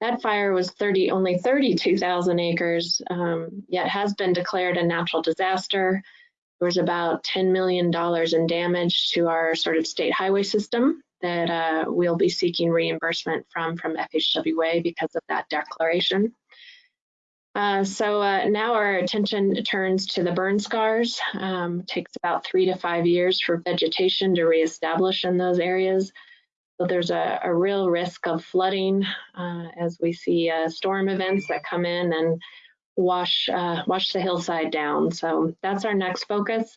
That fire was 30, only 32,000 acres, um, yet has been declared a natural disaster. there was about $10 million in damage to our sort of state highway system that uh, we'll be seeking reimbursement from from FHWA because of that declaration. Uh, so uh, now our attention turns to the burn scars. Um, takes about three to five years for vegetation to reestablish in those areas. So there's a, a real risk of flooding uh, as we see uh, storm events that come in and wash uh, wash the hillside down. So that's our next focus.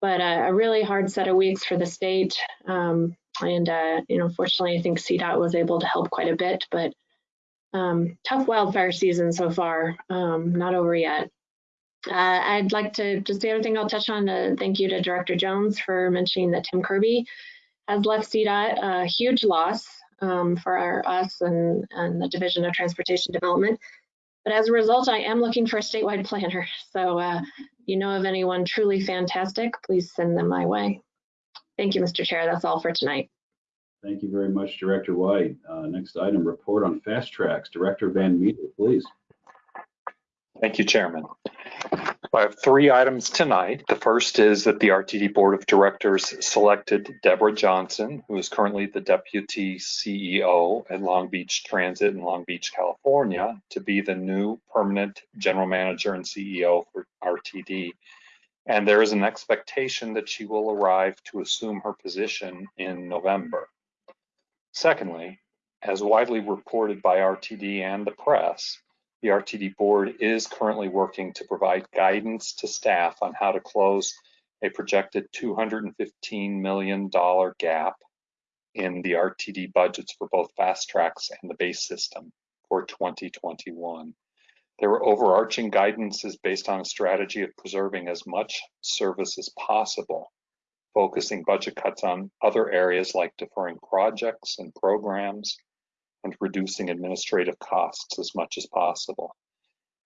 But uh, a really hard set of weeks for the state. Um, and you know, fortunately, I think CDOT was able to help quite a bit. But um, tough wildfire season so far, um, not over yet. Uh, I'd like to just the other thing I'll touch on. Uh, thank you to Director Jones for mentioning that Tim Kirby has left CDOT, a huge loss um, for our, us and, and the Division of Transportation Development. But as a result, I am looking for a statewide planner. So uh, you know of anyone truly fantastic, please send them my way. Thank you, Mr. Chair. That's all for tonight. Thank you very much, Director White. Uh, next item, report on FasTracks. Director Van Meter, please. Thank you, Chairman. I have three items tonight. The first is that the RTD Board of Directors selected Debra Johnson, who is currently the Deputy CEO at Long Beach Transit in Long Beach, California, to be the new permanent General Manager and CEO for RTD. And there is an expectation that she will arrive to assume her position in November. Secondly, as widely reported by RTD and the press, the RTD board is currently working to provide guidance to staff on how to close a projected $215 million gap in the RTD budgets for both FasTracks and the base system for 2021. Their overarching guidance is based on a strategy of preserving as much service as possible, focusing budget cuts on other areas like deferring projects and programs, and reducing administrative costs as much as possible.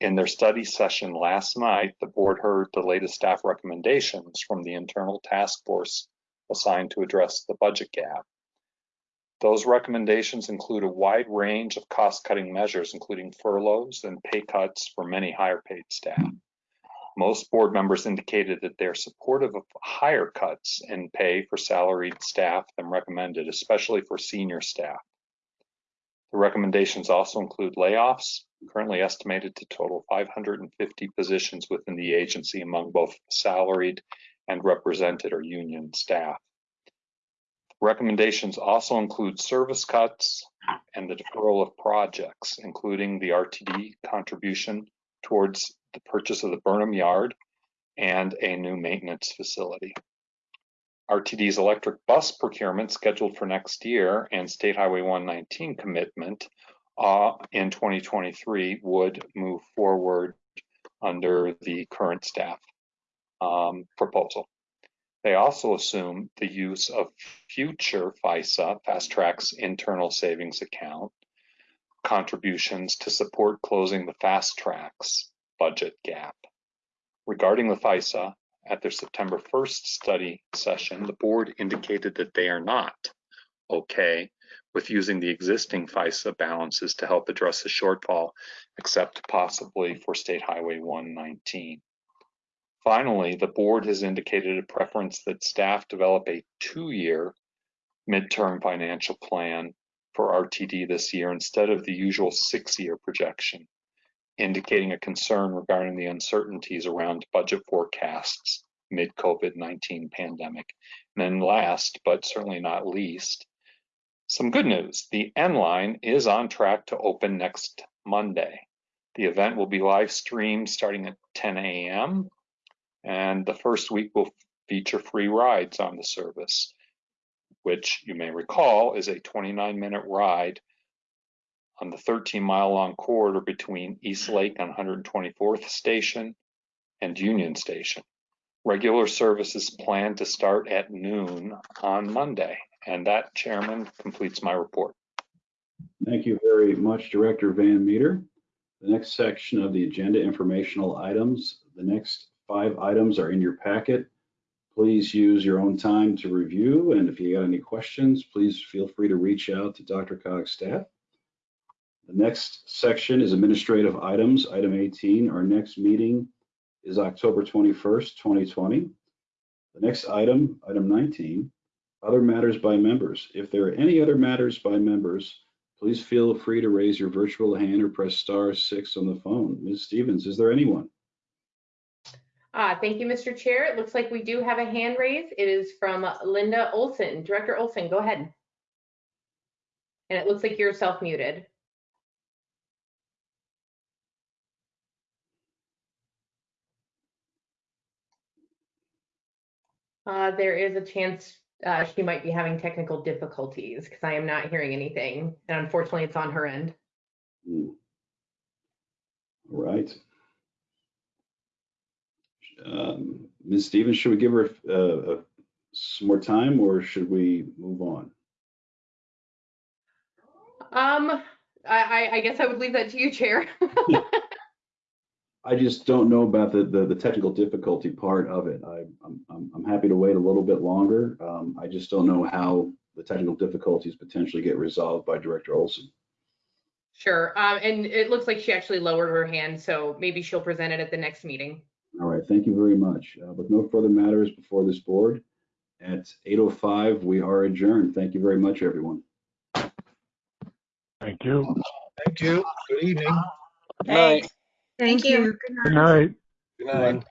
In their study session last night, the board heard the latest staff recommendations from the internal task force assigned to address the budget gap. Those recommendations include a wide range of cost-cutting measures, including furloughs and pay cuts for many higher paid staff. Most board members indicated that they're supportive of higher cuts in pay for salaried staff than recommended, especially for senior staff. The recommendations also include layoffs, currently estimated to total 550 positions within the agency among both salaried and represented or union staff. Recommendations also include service cuts and the deferral of projects, including the RTD contribution towards the purchase of the Burnham Yard and a new maintenance facility. RTD's electric bus procurement scheduled for next year and State Highway 119 commitment uh, in 2023 would move forward under the current staff um, proposal. They also assume the use of future FISA, FasTracks internal savings account, contributions to support closing the FasTracks budget gap. Regarding the FISA, at their September 1st study session, the board indicated that they are not okay with using the existing FISA balances to help address the shortfall, except possibly for State Highway 119. Finally, the board has indicated a preference that staff develop a two-year midterm financial plan for RTD this year instead of the usual six-year projection indicating a concern regarding the uncertainties around budget forecasts mid COVID-19 pandemic. And then last, but certainly not least, some good news. The N line is on track to open next Monday. The event will be live streamed starting at 10 a.m. and the first week will feature free rides on the service, which you may recall is a 29 minute ride on the 13 mile long corridor between East mm-hmm. Lake on 124th Station and Union Station. Regular services planned to start at noon on Monday. And that, Chairman, completes my report. Thank you very much, Director Van Meter. The next section of the agenda informational items, the next five items are in your packet. Please use your own time to review. And if you got any questions, please feel free to reach out to DRCOG's staff. The next section is administrative items. Item 18, our next meeting is October 21st, 2020. The next item, item 19, other matters by members. If there are any other matters by members, please feel free to raise your virtual hand or press star six on the phone. Ms. Stevens, is there anyone? Uh, thank you, Mr. Chair. It looks like we do have a hand raise. It is from Linda Olson. Director Olson, go ahead. And it looks like you're self-muted. Uh, there is a chance uh, she might be having technical difficulties because I am not hearing anything. And unfortunately, it's on her end. Hmm. All right. Um, Ms. Stevens, should we give her uh, uh, some more time or should we move on? Um, I, I, I guess I would leave that to you, Chair. I just don't know about the, the, the technical difficulty part of it. I, I'm, I'm, I'm happy to wait a little bit longer. Um, I just don't know how the technical difficulties potentially get resolved by Director Olson. Sure. Um, and it looks like she actually lowered her hand, so maybe she'll present it at the next meeting. All right, thank you very much. Uh, with no further matters before this board, at 8:05, we are adjourned. Thank you very much, everyone. Thank you. Thank you. Good evening. Thanks. Thank you. Good night. Good night.